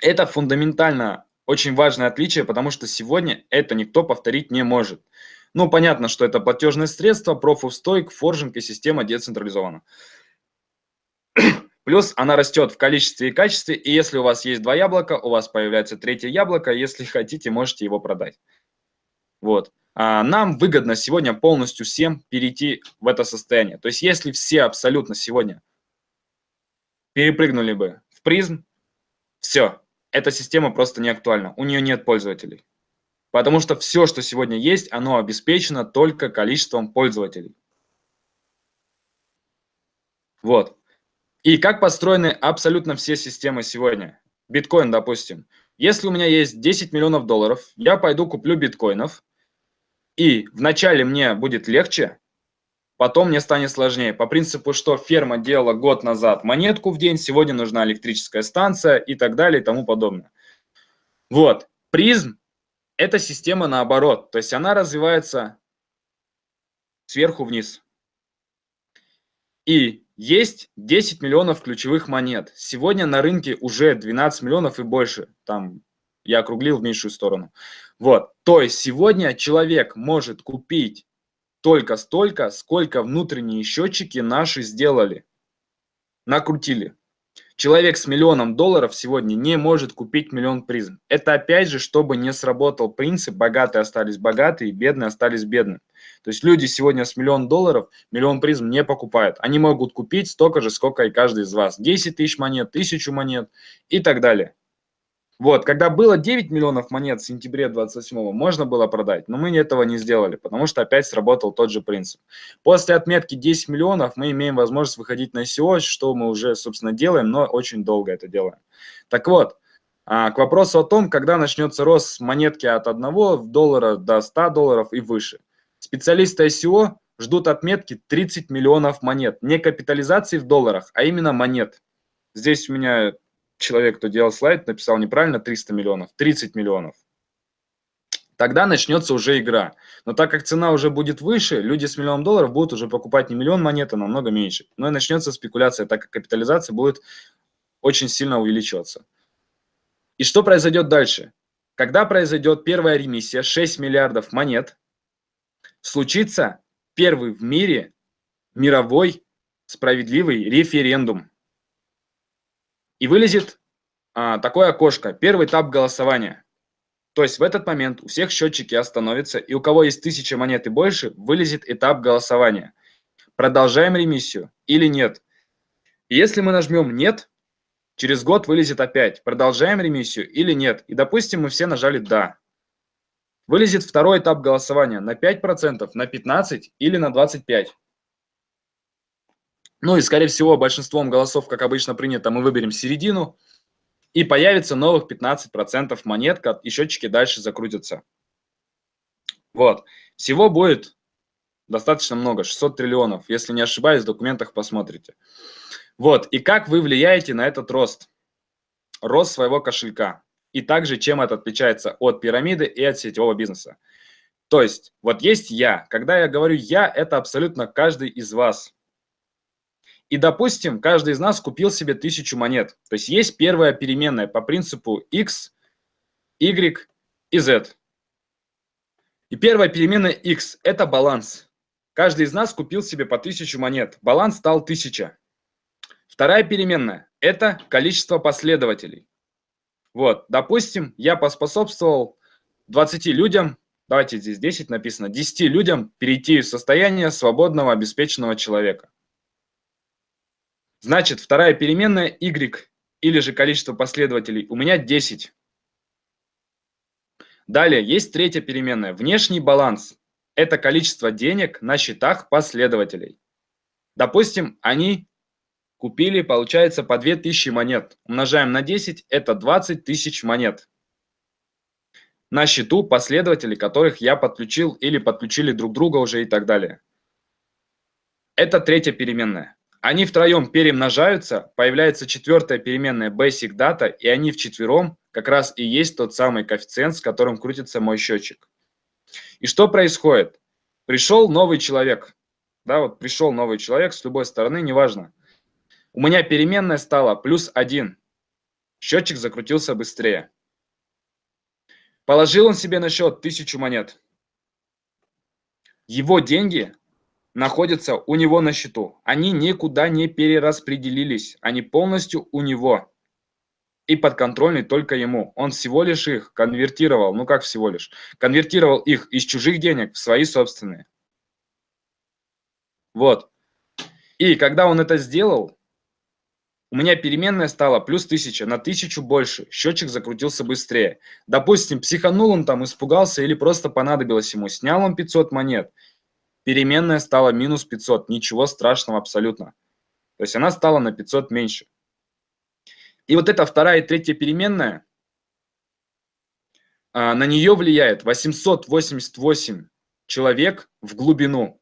Это фундаментально очень важное отличие, потому что сегодня это никто повторить не может. Ну, понятно, что это платежное Proof of Stake, форжинг и система децентрализована. Плюс она растет в количестве и качестве, и если у вас есть два яблока, у вас появляется третье яблоко, если хотите, можете его продать. Вот. А, нам выгодно сегодня полностью всем перейти в это состояние. То есть если все абсолютно сегодня перепрыгнули бы в призм, все, эта система просто не актуальна, у нее нет пользователей. Потому что все, что сегодня есть, оно обеспечено только количеством пользователей. Вот. И как построены абсолютно все системы сегодня? Биткоин, допустим. Если у меня есть 10 миллионов долларов, я пойду куплю биткоинов, и вначале мне будет легче, потом мне станет сложнее. По принципу, что ферма делала год назад монетку в день, сегодня нужна электрическая станция и так далее и тому подобное. Вот, призм – это система наоборот, то есть она развивается сверху вниз. И есть 10 миллионов ключевых монет. Сегодня на рынке уже 12 миллионов и больше. Там я округлил в меньшую сторону. Вот, то есть сегодня человек может купить только столько, сколько внутренние счетчики наши сделали, накрутили. Человек с миллионом долларов сегодня не может купить миллион призм. Это опять же, чтобы не сработал принцип «богатые остались богатые, бедные остались бедными». То есть люди сегодня с миллион долларов миллион призм не покупают. Они могут купить столько же, сколько и каждый из вас. 10 тысяч монет, тысячу монет и так далее. Вот, когда было 9 миллионов монет в сентябре 27 можно было продать, но мы этого не сделали, потому что опять сработал тот же принцип. После отметки 10 миллионов мы имеем возможность выходить на ICO, что мы уже, собственно, делаем, но очень долго это делаем. Так вот, а, к вопросу о том, когда начнется рост монетки от 1 доллара до 100 долларов и выше. Специалисты ICO ждут отметки 30 миллионов монет, не капитализации в долларах, а именно монет. Здесь у меня человек, кто делал слайд, написал неправильно 300 миллионов, 30 миллионов. Тогда начнется уже игра. Но так как цена уже будет выше, люди с миллионом долларов будут уже покупать не миллион монет, а намного меньше. Но и начнется спекуляция, так как капитализация будет очень сильно увеличиваться. И что произойдет дальше? Когда произойдет первая ремиссия, 6 миллиардов монет, случится первый в мире мировой справедливый референдум. И вылезет а, такое окошко, первый этап голосования. То есть в этот момент у всех счетчики остановятся, и у кого есть тысяча монет и больше, вылезет этап голосования. Продолжаем ремиссию или нет. Если мы нажмем «нет», через год вылезет опять, продолжаем ремиссию или нет. И допустим, мы все нажали «да». Вылезет второй этап голосования на 5%, на 15% или на 25%. Ну и, скорее всего, большинством голосов, как обычно принято, мы выберем середину – и появится новых 15% монет, и счетчики дальше закрутятся. Вот. Всего будет достаточно много, 600 триллионов. Если не ошибаюсь, в документах посмотрите. Вот. И как вы влияете на этот рост? Рост своего кошелька. И также, чем это отличается от пирамиды и от сетевого бизнеса. То есть, вот есть я. Когда я говорю я, это абсолютно каждый из вас. И, допустим, каждый из нас купил себе тысячу монет. То есть есть первая переменная по принципу x, y и z. И первая переменная x – это баланс. Каждый из нас купил себе по тысячу монет. Баланс стал 1000. Вторая переменная – это количество последователей. Вот, допустим, я поспособствовал 20 людям, давайте здесь 10 написано, 10 людям перейти в состояние свободного обеспеченного человека. Значит, вторая переменная y или же количество последователей у меня 10. Далее есть третья переменная, внешний баланс. Это количество денег на счетах последователей. Допустим, они купили, получается, по 2000 монет. Умножаем на 10, это 20 тысяч монет. На счету последователей, которых я подключил или подключили друг друга уже и так далее. Это третья переменная. Они втроем перемножаются, появляется четвертая переменная basic data, и они вчетвером как раз и есть тот самый коэффициент, с которым крутится мой счетчик. И что происходит? Пришел новый человек, да, вот пришел новый человек с любой стороны, неважно. У меня переменная стала плюс 1. Счетчик закрутился быстрее. Положил он себе на счет 1000 монет. Его деньги находятся у него на счету. Они никуда не перераспределились, они полностью у него и подконтрольны только ему. Он всего лишь их конвертировал, ну как всего лишь, конвертировал их из чужих денег в свои собственные. Вот. И когда он это сделал, у меня переменная стала плюс 1000, на 1000 больше, счетчик закрутился быстрее. Допустим, психанул он там, испугался или просто понадобилось ему, снял он 500 монет – переменная стала минус 500, ничего страшного абсолютно. То есть она стала на 500 меньше. И вот эта вторая и третья переменная, а, на нее влияет 888 человек в глубину.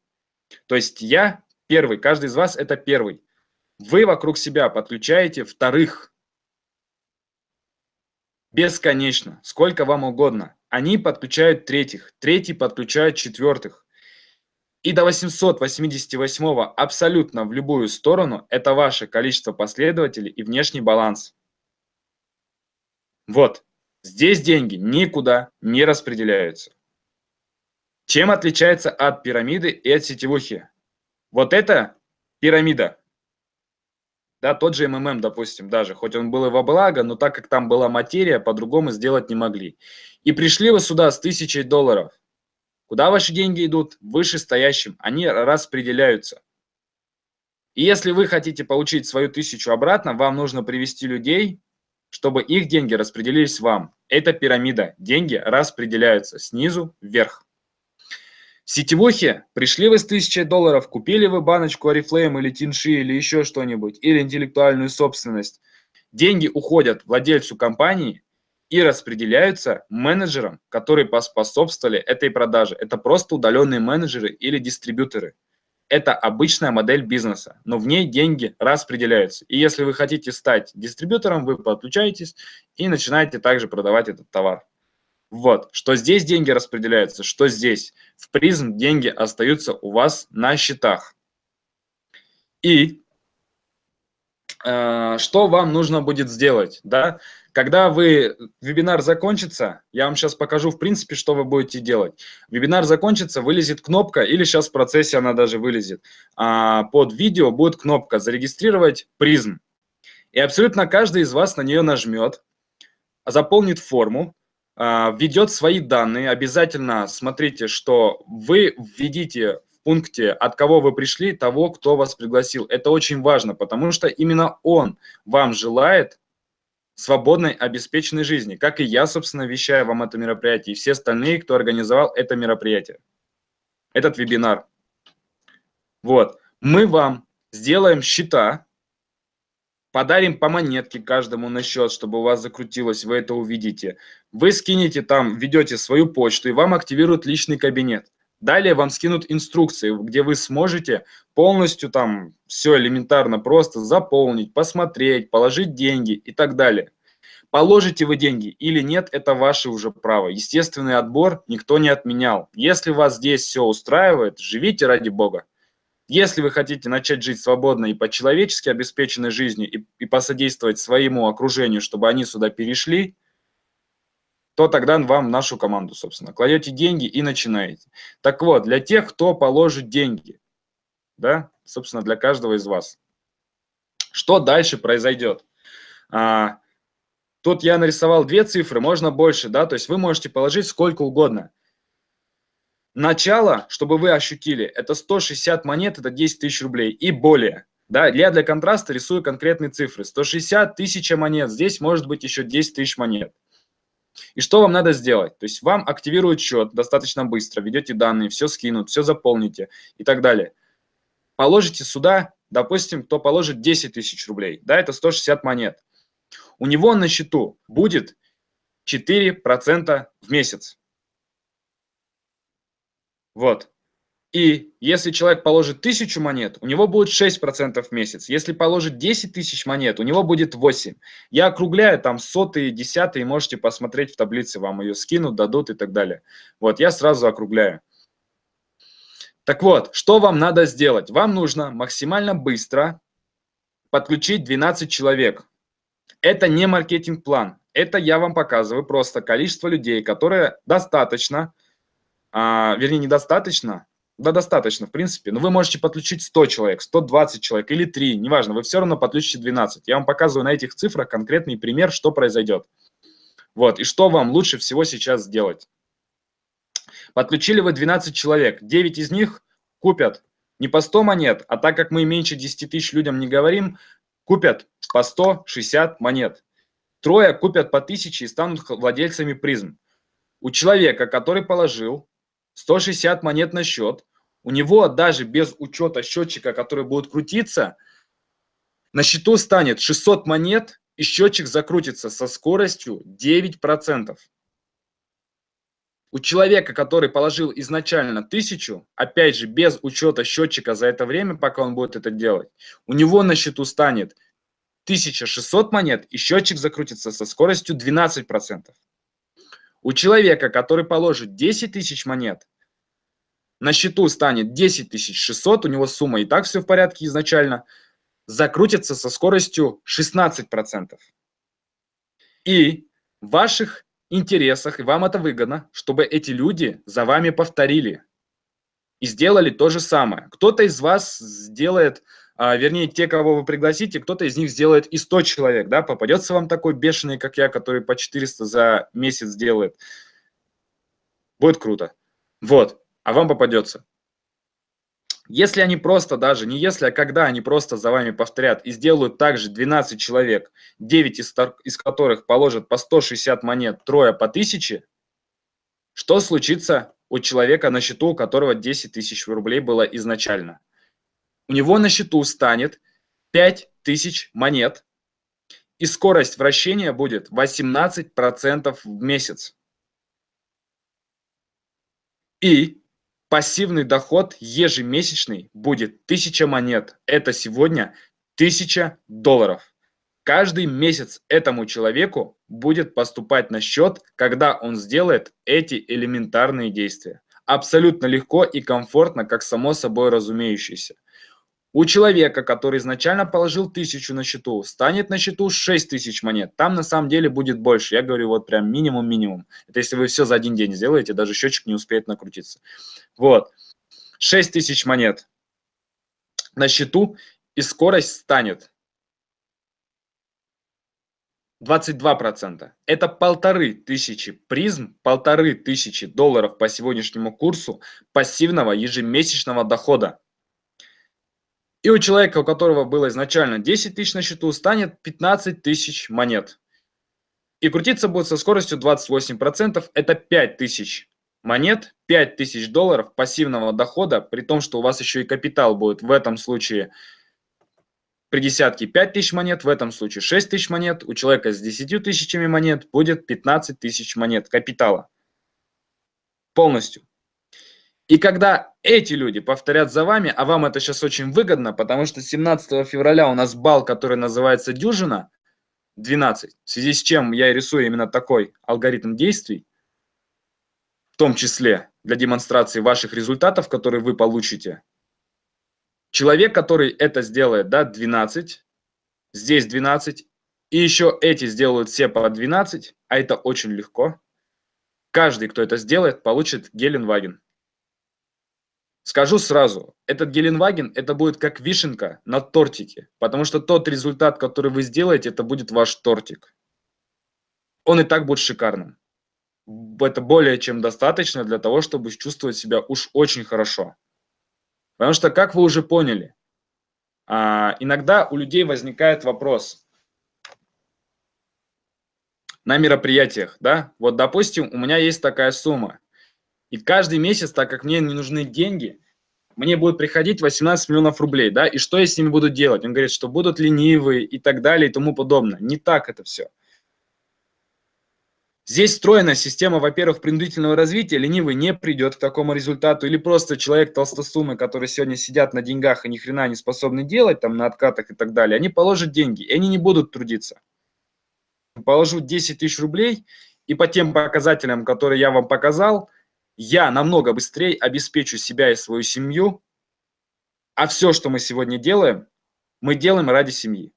То есть я первый, каждый из вас это первый. Вы вокруг себя подключаете вторых бесконечно, сколько вам угодно. Они подключают третьих, третий подключают четвертых. И до 888 абсолютно в любую сторону – это ваше количество последователей и внешний баланс. Вот, здесь деньги никуда не распределяются. Чем отличается от пирамиды и от сетевухи? Вот это пирамида. Да, тот же МММ, допустим, даже, хоть он был и во благо, но так как там была материя, по-другому сделать не могли. И пришли вы сюда с тысячей долларов – Куда ваши деньги идут? Вышестоящим. Они распределяются. И если вы хотите получить свою тысячу обратно, вам нужно привести людей, чтобы их деньги распределились вам. Это пирамида. Деньги распределяются снизу вверх. В сетевухе пришли вы с 1000 долларов, купили вы баночку Oriflame или Тинши или еще что-нибудь, или интеллектуальную собственность. Деньги уходят владельцу компании, и распределяются менеджерам, которые поспособствовали этой продаже. Это просто удаленные менеджеры или дистрибьюторы. Это обычная модель бизнеса, но в ней деньги распределяются. И если вы хотите стать дистрибьютором, вы подключаетесь и начинаете также продавать этот товар. Вот, что здесь деньги распределяются, что здесь. В призм деньги остаются у вас на счетах. И что вам нужно будет сделать, да? Когда вы, вебинар закончится, я вам сейчас покажу, в принципе, что вы будете делать. Вебинар закончится, вылезет кнопка, или сейчас в процессе она даже вылезет. А, под видео будет кнопка «Зарегистрировать призм». И абсолютно каждый из вас на нее нажмет, заполнит форму, а, введет свои данные. Обязательно смотрите, что вы введите пункте, от кого вы пришли, того, кто вас пригласил. Это очень важно, потому что именно он вам желает свободной, обеспеченной жизни, как и я, собственно, вещаю вам это мероприятие, и все остальные, кто организовал это мероприятие, этот вебинар. Вот, мы вам сделаем счета, подарим по монетке каждому на счет, чтобы у вас закрутилось, вы это увидите. Вы скинете там, введете свою почту, и вам активируют личный кабинет. Далее вам скинут инструкции, где вы сможете полностью там все элементарно просто заполнить, посмотреть, положить деньги и так далее. Положите вы деньги или нет, это ваше уже право. Естественный отбор никто не отменял. Если вас здесь все устраивает, живите ради Бога. Если вы хотите начать жить свободной и по-человечески обеспеченной жизнью и, и посодействовать своему окружению, чтобы они сюда перешли, то тогда вам нашу команду, собственно. Кладете деньги и начинаете. Так вот, для тех, кто положит деньги, да, собственно, для каждого из вас. Что дальше произойдет? А, тут я нарисовал две цифры, можно больше, да, то есть вы можете положить сколько угодно. Начало, чтобы вы ощутили, это 160 монет, это 10 тысяч рублей и более. Да, я для контраста рисую конкретные цифры. 160 тысяч монет, здесь может быть еще 10 тысяч монет. И что вам надо сделать? То есть вам активируют счет достаточно быстро, введете данные, все скинут, все заполните и так далее. Положите сюда, допустим, кто положит 10 тысяч рублей, да, это 160 монет. У него на счету будет 4% в месяц. Вот. И если человек положит тысячу монет, у него будет 6% в месяц. Если положит 10 тысяч монет, у него будет 8. Я округляю там сотые, десятые, можете посмотреть в таблице, вам ее скинут, дадут и так далее. Вот, я сразу округляю. Так вот, что вам надо сделать? Вам нужно максимально быстро подключить 12 человек. Это не маркетинг-план. Это я вам показываю просто количество людей, которые достаточно, а, вернее, недостаточно, да, достаточно, в принципе. Но вы можете подключить 100 человек, 120 человек или 3, неважно, вы все равно подключите 12. Я вам показываю на этих цифрах конкретный пример, что произойдет. Вот, и что вам лучше всего сейчас сделать. Подключили вы 12 человек, 9 из них купят не по 100 монет, а так как мы меньше 10 тысяч людям не говорим, купят по 160 монет. Трое купят по 1000 и станут владельцами призм. У человека, который положил 160 монет на счет. У него даже без учета счетчика, который будет крутиться, на счету станет 600 монет, и счетчик закрутится со скоростью 9%. У человека, который положил изначально 1000, опять же, без учета счетчика за это время, пока он будет это делать, у него на счету станет 1600 монет, и счетчик закрутится со скоростью 12%. У человека, который положит 10 тысяч монет, на счету станет 10 600, у него сумма и так все в порядке изначально, закрутится со скоростью 16%. И в ваших интересах, и вам это выгодно, чтобы эти люди за вами повторили и сделали то же самое. Кто-то из вас сделает, а, вернее, те, кого вы пригласите, кто-то из них сделает и 100 человек, да, попадется вам такой бешеный, как я, который по 400 за месяц делает. Будет круто. Вот, а вам попадется. Если они просто даже, не если, а когда они просто за вами повторят и сделают также 12 человек, 9 из, из которых положат по 160 монет, трое по 1000, что случится у человека на счету, у которого 10 тысяч рублей было изначально? У него на счету станет 5000 монет, и скорость вращения будет 18% в месяц. И пассивный доход ежемесячный будет 1000 монет. Это сегодня 1000 долларов. Каждый месяц этому человеку будет поступать на счет, когда он сделает эти элементарные действия. Абсолютно легко и комфортно, как само собой разумеющееся. У человека, который изначально положил тысячу на счету, станет на счету 6 тысяч монет. Там на самом деле будет больше. Я говорю вот прям минимум-минимум. Это если вы все за один день сделаете, даже счетчик не успеет накрутиться. Вот. 6 тысяч монет на счету и скорость станет 22%. Это полторы тысячи призм, полторы тысячи долларов по сегодняшнему курсу пассивного ежемесячного дохода. И у человека, у которого было изначально 10 тысяч на счету, станет 15 тысяч монет. И крутиться будет со скоростью 28%. Это 5 тысяч монет, 5 тысяч долларов пассивного дохода, при том, что у вас еще и капитал будет в этом случае при десятке 5 тысяч монет, в этом случае 6 тысяч монет, у человека с 10 тысячами монет будет 15 тысяч монет капитала. Полностью. И когда эти люди повторят за вами, а вам это сейчас очень выгодно, потому что 17 февраля у нас бал, который называется «Дюжина», 12, в связи с чем я рисую именно такой алгоритм действий, в том числе для демонстрации ваших результатов, которые вы получите. Человек, который это сделает, да, 12, здесь 12, и еще эти сделают все по 12, а это очень легко. Каждый, кто это сделает, получит Геленваген. Скажу сразу, этот Геленваген, это будет как вишенка на тортике, потому что тот результат, который вы сделаете, это будет ваш тортик. Он и так будет шикарным. Это более чем достаточно для того, чтобы чувствовать себя уж очень хорошо. Потому что, как вы уже поняли, а, иногда у людей возникает вопрос на мероприятиях, да, вот, допустим, у меня есть такая сумма, и каждый месяц, так как мне не нужны деньги, мне будет приходить 18 миллионов рублей, да, и что я с ними буду делать? Он говорит, что будут ленивые и так далее и тому подобное. Не так это все. Здесь встроена система, во-первых, принудительного развития, ленивый не придет к такому результату, или просто человек толстосумы, которые сегодня сидят на деньгах и ни хрена не способны делать, там, на откатах и так далее, они положат деньги, и они не будут трудиться. Положу 10 тысяч рублей, и по тем показателям, которые я вам показал, я намного быстрее обеспечу себя и свою семью, а все, что мы сегодня делаем, мы делаем ради семьи.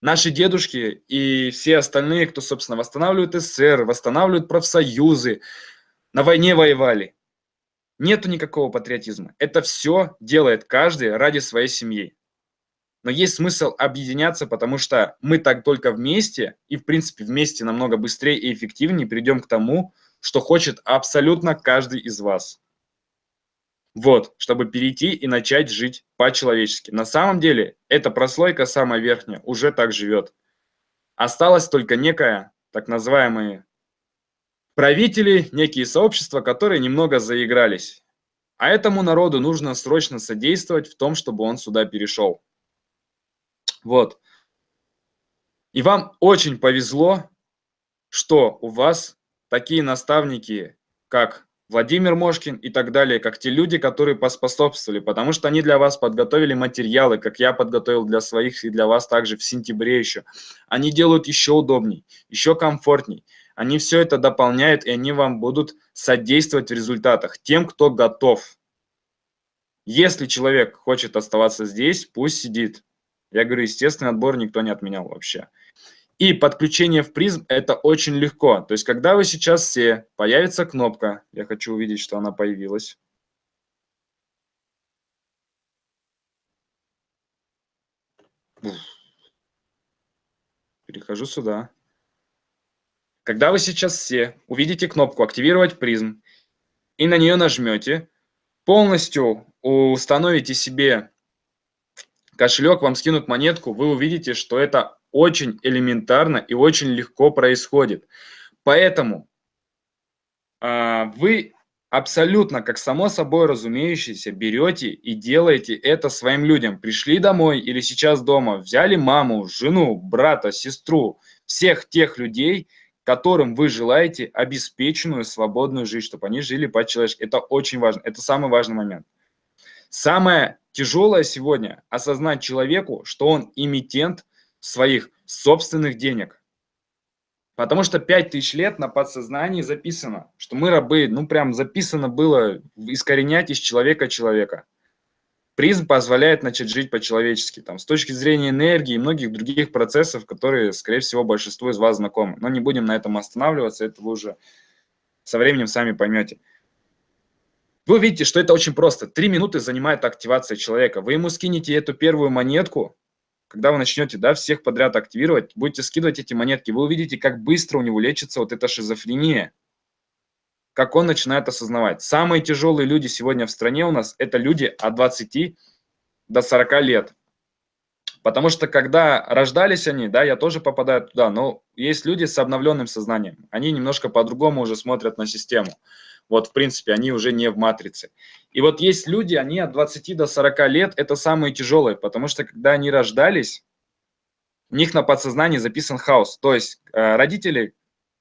Наши дедушки и все остальные, кто, собственно, восстанавливают СССР, восстанавливают профсоюзы, на войне воевали. Нету никакого патриотизма. Это все делает каждый ради своей семьи. Но есть смысл объединяться, потому что мы так только вместе, и в принципе вместе намного быстрее и эффективнее придем к тому, что хочет абсолютно каждый из вас. Вот, чтобы перейти и начать жить по-человечески. На самом деле, эта прослойка, самая верхняя, уже так живет. Осталось только некая, так называемые правители, некие сообщества, которые немного заигрались. А этому народу нужно срочно содействовать в том, чтобы он сюда перешел. Вот. И вам очень повезло, что у вас такие наставники, как Владимир Мошкин и так далее, как те люди, которые поспособствовали, потому что они для вас подготовили материалы, как я подготовил для своих и для вас также в сентябре еще. Они делают еще удобней, еще комфортней. Они все это дополняют, и они вам будут содействовать в результатах тем, кто готов. Если человек хочет оставаться здесь, пусть сидит. Я говорю, естественный отбор никто не отменял вообще. И подключение в призм это очень легко. То есть, когда вы сейчас все, появится кнопка, я хочу увидеть, что она появилась. Перехожу сюда. Когда вы сейчас все увидите кнопку «Активировать призм» и на нее нажмете, полностью установите себе кошелек, вам скинут монетку, вы увидите, что это очень элементарно и очень легко происходит. Поэтому э, вы абсолютно, как само собой разумеющееся, берете и делаете это своим людям. Пришли домой или сейчас дома, взяли маму, жену, брата, сестру, всех тех людей, которым вы желаете обеспеченную, свободную жизнь, чтобы они жили по-человечески. Это очень важно, это самый важный момент. Самое тяжелое сегодня – осознать человеку, что он эмитент своих собственных денег. Потому что 5000 лет на подсознании записано, что мы рабы, ну прям записано было искоренять из человека человека. Призм позволяет начать жить по-человечески, там, с точки зрения энергии и многих других процессов, которые, скорее всего, большинству из вас знакомы. Но не будем на этом останавливаться, это вы уже со временем сами поймете. Вы увидите, что это очень просто. Три минуты занимает активация человека. Вы ему скинете эту первую монетку, когда вы начнете да, всех подряд активировать, будете скидывать эти монетки, вы увидите, как быстро у него лечится вот эта шизофрения как он начинает осознавать. Самые тяжелые люди сегодня в стране у нас – это люди от 20 до 40 лет. Потому что когда рождались они, да, я тоже попадаю туда, но есть люди с обновленным сознанием. Они немножко по-другому уже смотрят на систему. Вот, в принципе, они уже не в матрице. И вот есть люди, они от 20 до 40 лет, это самые тяжелые, потому что когда они рождались, у них на подсознании записан хаос. То есть э, родители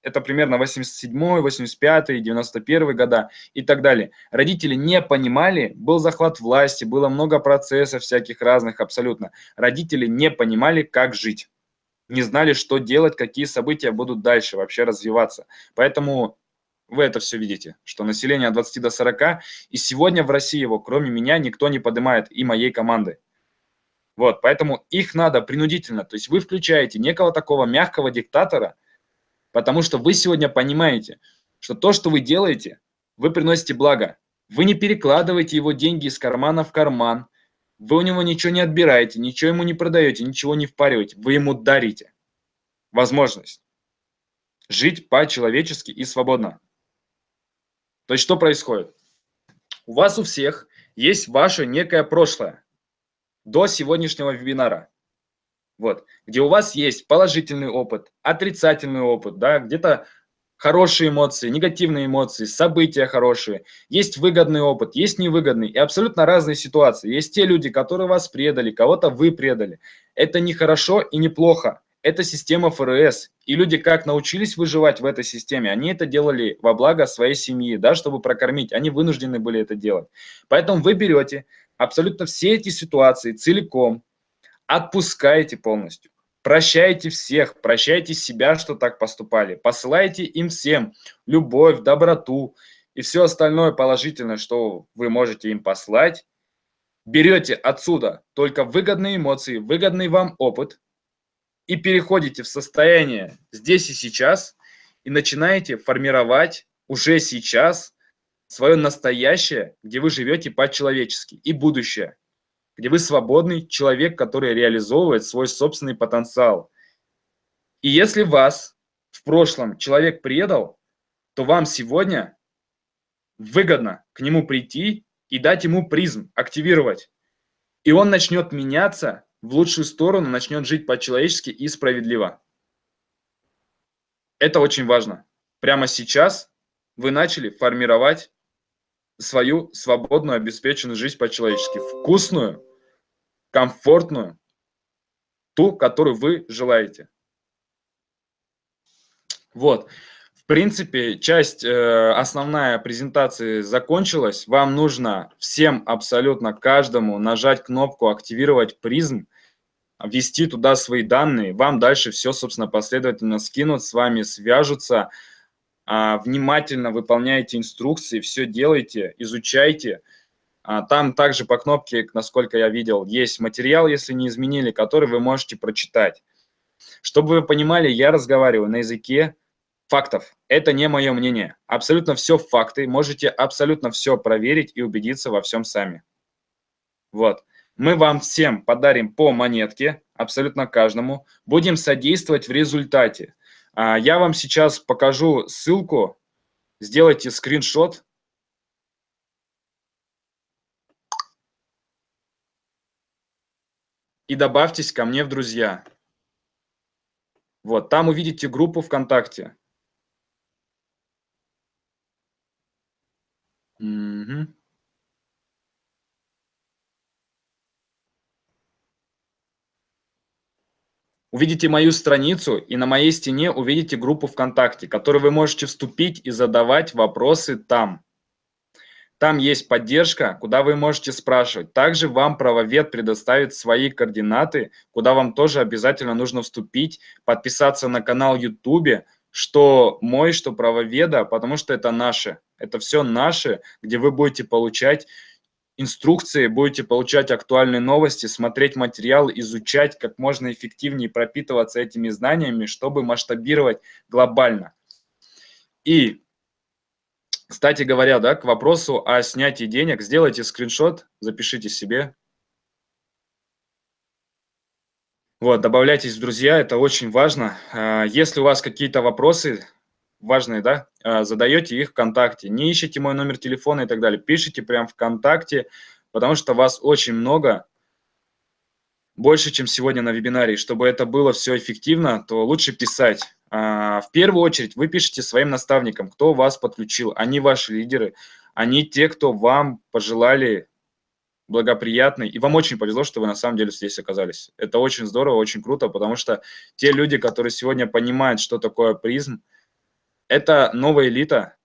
это примерно 87 85 91 года и так далее. Родители не понимали, был захват власти, было много процессов всяких разных абсолютно. Родители не понимали, как жить, не знали, что делать, какие события будут дальше вообще развиваться. Поэтому вы это все видите, что население от 20 до 40, и сегодня в России его, кроме меня, никто не поднимает и моей команды. Вот, поэтому их надо принудительно, то есть вы включаете некого такого мягкого диктатора, Потому что вы сегодня понимаете, что то, что вы делаете, вы приносите благо. Вы не перекладываете его деньги из кармана в карман. Вы у него ничего не отбираете, ничего ему не продаете, ничего не впариваете. Вы ему дарите возможность жить по-человечески и свободно. То есть что происходит? У вас у всех есть ваше некое прошлое до сегодняшнего вебинара вот, где у вас есть положительный опыт, отрицательный опыт, да, где-то хорошие эмоции, негативные эмоции, события хорошие, есть выгодный опыт, есть невыгодный, и абсолютно разные ситуации. Есть те люди, которые вас предали, кого-то вы предали. Это не хорошо и не плохо. Это система ФРС. И люди как научились выживать в этой системе, они это делали во благо своей семьи, да, чтобы прокормить. Они вынуждены были это делать. Поэтому вы берете абсолютно все эти ситуации целиком, отпускаете полностью. Прощайте всех, прощайте себя, что так поступали. Посылайте им всем любовь, доброту и все остальное положительное, что вы можете им послать. Берете отсюда только выгодные эмоции, выгодный вам опыт и переходите в состояние здесь и сейчас и начинаете формировать уже сейчас свое настоящее, где вы живете по-человечески и будущее где вы свободный человек, который реализовывает свой собственный потенциал. И если вас в прошлом человек предал, то вам сегодня выгодно к нему прийти и дать ему призм, активировать. И он начнет меняться в лучшую сторону, начнет жить по-человечески и справедливо. Это очень важно. Прямо сейчас вы начали формировать свою свободную, обеспеченную жизнь по-человечески. Вкусную, комфортную, ту, которую вы желаете. Вот. Принципе, часть э, основная презентации закончилась. Вам нужно всем, абсолютно каждому нажать кнопку «Активировать призм», ввести туда свои данные. Вам дальше все, собственно, последовательно скинут, с вами свяжутся. А, внимательно выполняйте инструкции, все делайте, изучайте. А, там также по кнопке, насколько я видел, есть материал, если не изменили, который вы можете прочитать. Чтобы вы понимали, я разговариваю на языке фактов. Это не мое мнение. Абсолютно все факты. Можете абсолютно все проверить и убедиться во всем сами. Вот. Мы вам всем подарим по монетке, абсолютно каждому. Будем содействовать в результате. А, я вам сейчас покажу ссылку. Сделайте скриншот и добавьтесь ко мне в друзья. Вот, там увидите группу ВКонтакте. Угу. Увидите мою страницу, и на моей стене увидите группу ВКонтакте, в которой вы можете вступить и задавать вопросы там. Там есть поддержка, куда вы можете спрашивать. Также вам правовед предоставит свои координаты, куда вам тоже обязательно нужно вступить, подписаться на канал YouTube, что мой, что правоведа, потому что это наше. Это все наше, где вы будете получать инструкции, будете получать актуальные новости, смотреть материал, изучать, как можно эффективнее пропитываться этими знаниями, чтобы масштабировать глобально. И, кстати говоря, да, к вопросу о снятии денег, сделайте скриншот, запишите себе. Вот, добавляйтесь в друзья, это очень важно. А, если у вас какие-то вопросы, важные, да, а, задаете их ВКонтакте. Не ищите мой номер телефона и так далее. Пишите прям ВКонтакте, потому что вас очень много, больше, чем сегодня на вебинаре. Чтобы это было все эффективно, то лучше писать. А, в первую очередь вы пишете своим наставникам, кто вас подключил. Они ваши лидеры, они те, кто вам пожелали благоприятный. И вам очень повезло, что вы на самом деле здесь оказались. Это очень здорово, очень круто, потому что те люди, которые сегодня понимают, что такое призм, это новая элита,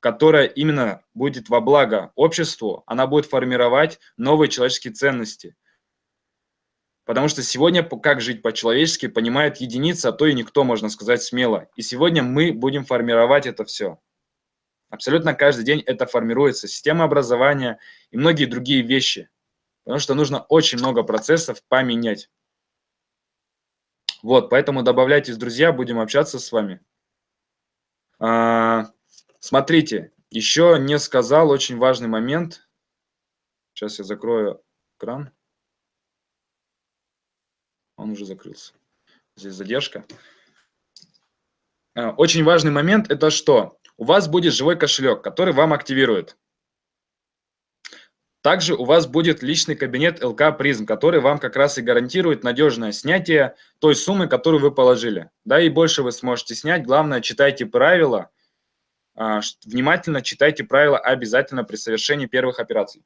которая именно будет во благо обществу, она будет формировать новые человеческие ценности. Потому что сегодня как жить по-человечески понимает единица, а то и никто, можно сказать смело. И сегодня мы будем формировать это все. Абсолютно каждый день это формируется. Система образования и многие другие вещи. Потому что нужно очень много процессов поменять. Вот, поэтому добавляйтесь, друзья, будем общаться с вами. А, смотрите, еще не сказал очень важный момент. Сейчас я закрою экран. Он уже закрылся. Здесь задержка. А, очень важный момент – это что? У вас будет живой кошелек, который вам активирует. Также у вас будет личный кабинет ЛК Призм, который вам как раз и гарантирует надежное снятие той суммы, которую вы положили. Да, и больше вы сможете снять. Главное, читайте правила, а, внимательно читайте правила обязательно при совершении первых операций.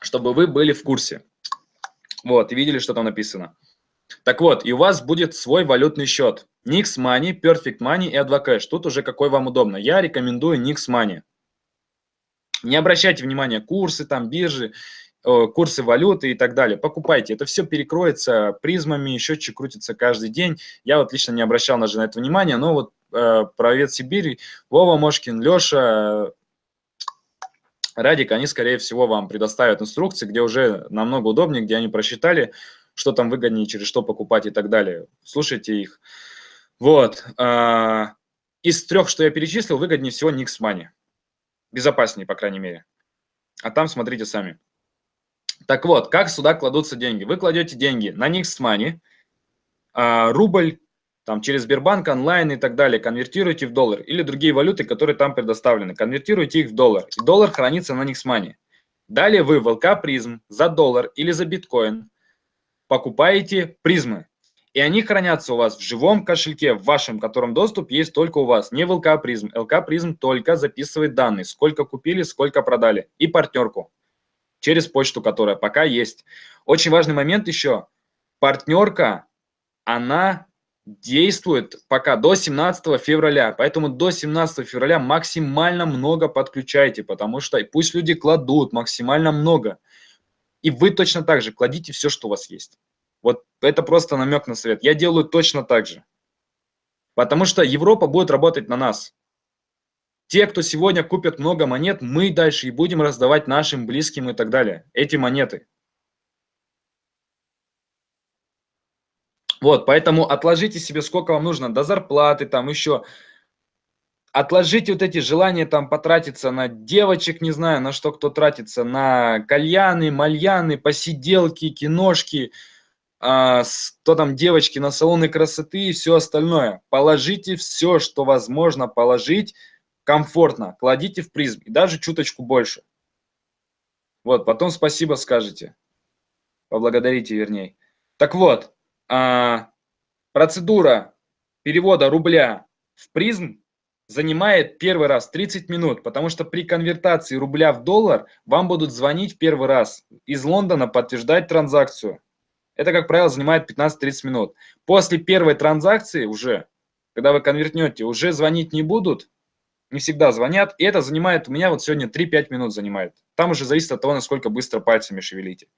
Чтобы вы были в курсе. Вот, и видели, что там написано. Так вот, и у вас будет свой валютный счет. Nix Money, Perfect Money и Advocash. Тут уже какой вам удобно. Я рекомендую Nix Money. Не обращайте внимания курсы, там, биржи, курсы валюты и так далее. Покупайте. Это все перекроется призмами, счетчик крутится каждый день. Я вот лично не обращал даже на это внимания, но вот э, про Ветсибирь, Вова Мошкин, Леша, Радик, они, скорее всего, вам предоставят инструкции, где уже намного удобнее, где они просчитали, что там выгоднее, через что покупать и так далее. Слушайте их. Вот. Э, из трех, что я перечислил, выгоднее всего Nix Money безопаснее, по крайней мере. А там смотрите сами. Так вот, как сюда кладутся деньги? Вы кладете деньги на Nix а, рубль, там через Сбербанк, онлайн и так далее, конвертируете в доллар или другие валюты, которые там предоставлены, конвертируете их в доллар. И доллар хранится на Nix. Далее вы в ЛК призм за доллар или за биткоин покупаете призмы. И они хранятся у вас в живом кошельке, в вашем, котором доступ есть только у вас, не в ЛК Призм. ЛК Призм только записывает данные, сколько купили, сколько продали, и партнерку через почту, которая пока есть. Очень важный момент еще. Партнерка, она действует пока до 17 февраля, поэтому до 17 февраля максимально много подключайте, потому что пусть люди кладут максимально много. И вы точно так же кладите все, что у вас есть. Вот это просто намек на совет. Я делаю точно так же. Потому что Европа будет работать на нас. Те, кто сегодня купят много монет, мы дальше и будем раздавать нашим близким и так далее. Эти монеты. Вот, поэтому отложите себе, сколько вам нужно, до зарплаты, там еще. Отложите вот эти желания там потратиться на девочек, не знаю, на что кто тратится, на кальяны, мальяны, посиделки, киношки, а, что там девочки на салоны красоты и все остальное. Положите все, что возможно положить комфортно. Кладите в призм и даже чуточку больше. Вот, потом спасибо скажете. Поблагодарите, вернее. Так вот, а, процедура перевода рубля в призм занимает первый раз 30 минут, потому что при конвертации рубля в доллар вам будут звонить первый раз из Лондона подтверждать транзакцию. Это, как правило, занимает 15-30 минут. После первой транзакции уже, когда вы конвертнете, уже звонить не будут, не всегда звонят, и это занимает, у меня вот сегодня 3-5 минут занимает. Там уже зависит от того, насколько быстро пальцами шевелите.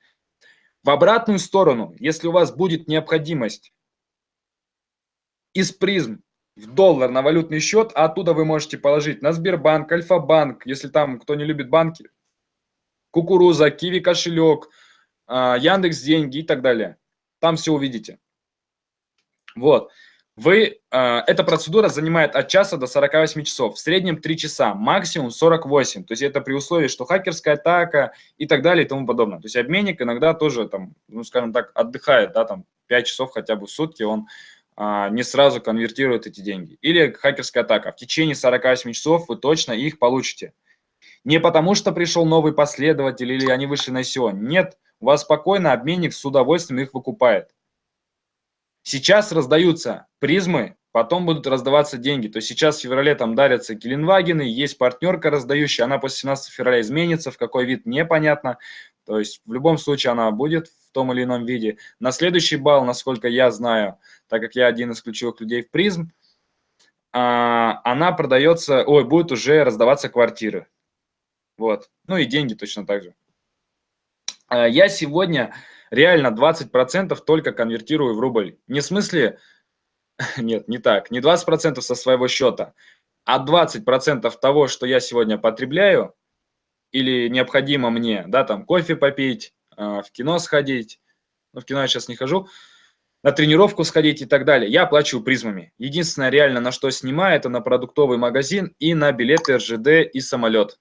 В обратную сторону, если у вас будет необходимость из призм в доллар на валютный счет, а оттуда вы можете положить на Сбербанк, Альфа-банк, если там кто не любит банки, Кукуруза, Киви кошелек, а, Яндекс деньги и так далее. Там все увидите. Вот. Вы, э, эта процедура занимает от часа до 48 часов, в среднем 3 часа, максимум 48. То есть это при условии, что хакерская атака и так далее и тому подобное. То есть обменник иногда тоже, там, ну, скажем так, отдыхает, да, там 5 часов хотя бы в сутки, он э, не сразу конвертирует эти деньги. Или хакерская атака. В течение 48 часов вы точно их получите. Не потому, что пришел новый последователь или они вышли на SEO. Нет, у вас спокойно обменник с удовольствием их выкупает. Сейчас раздаются призмы, потом будут раздаваться деньги. То есть сейчас в феврале там дарятся Геленвагены, есть партнерка раздающая, она после 17 февраля изменится, в какой вид непонятно. То есть в любом случае она будет в том или ином виде. На следующий балл, насколько я знаю, так как я один из ключевых людей в призм, а, она продается, ой, будет уже раздаваться квартиры. Вот. Ну и деньги точно так же. А, я сегодня реально 20% только конвертирую в рубль. Не в смысле, *laughs* нет, не так, не 20% со своего счета, а 20% того, что я сегодня потребляю или необходимо мне, да, там кофе попить, а, в кино сходить, ну, в кино я сейчас не хожу, на тренировку сходить и так далее. Я оплачиваю призмами. Единственное реально, на что снимаю, это на продуктовый магазин и на билеты РЖД и самолет.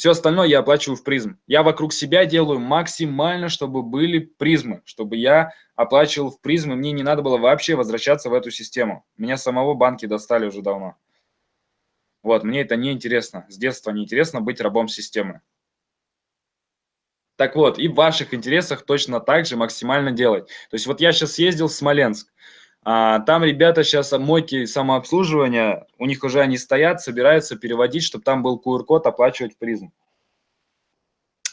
Все остальное я оплачиваю в призм. Я вокруг себя делаю максимально, чтобы были призмы, чтобы я оплачивал в призм, и мне не надо было вообще возвращаться в эту систему. Меня самого банки достали уже давно. Вот, мне это не интересно. С детства не интересно быть рабом системы. Так вот, и в ваших интересах точно так же максимально делать. То есть вот я сейчас ездил в Смоленск. А, там ребята сейчас мойки самообслуживания, у них уже они стоят, собираются переводить, чтобы там был QR-код, оплачивать призм.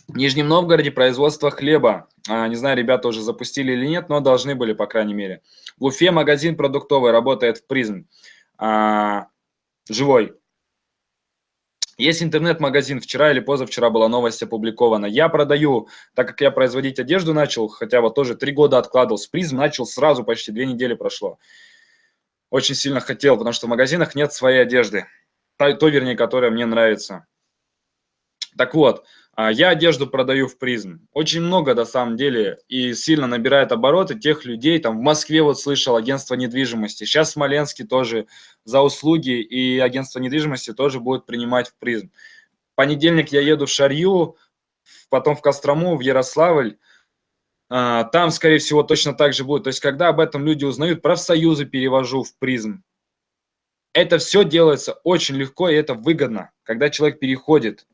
В Нижнем Новгороде производство хлеба. А, не знаю, ребята уже запустили или нет, но должны были, по крайней мере. В Уфе магазин продуктовый работает в призм. А, живой. Есть интернет-магазин, вчера или позавчера была новость опубликована. Я продаю, так как я производить одежду начал, хотя вот тоже три года откладывал, с призм начал сразу, почти две недели прошло. Очень сильно хотел, потому что в магазинах нет своей одежды. Той, вернее, которая мне нравится. Так вот, я одежду продаю в призм. Очень много, на самом деле, и сильно набирает обороты тех людей. Там в Москве вот слышал агентство недвижимости. Сейчас в Смоленске тоже за услуги и агентство недвижимости тоже будет принимать в призм. В понедельник я еду в Шарью, потом в Кострому, в Ярославль. А, там, скорее всего, точно так же будет. То есть, когда об этом люди узнают, профсоюзы перевожу в призм. Это все делается очень легко и это выгодно, когда человек переходит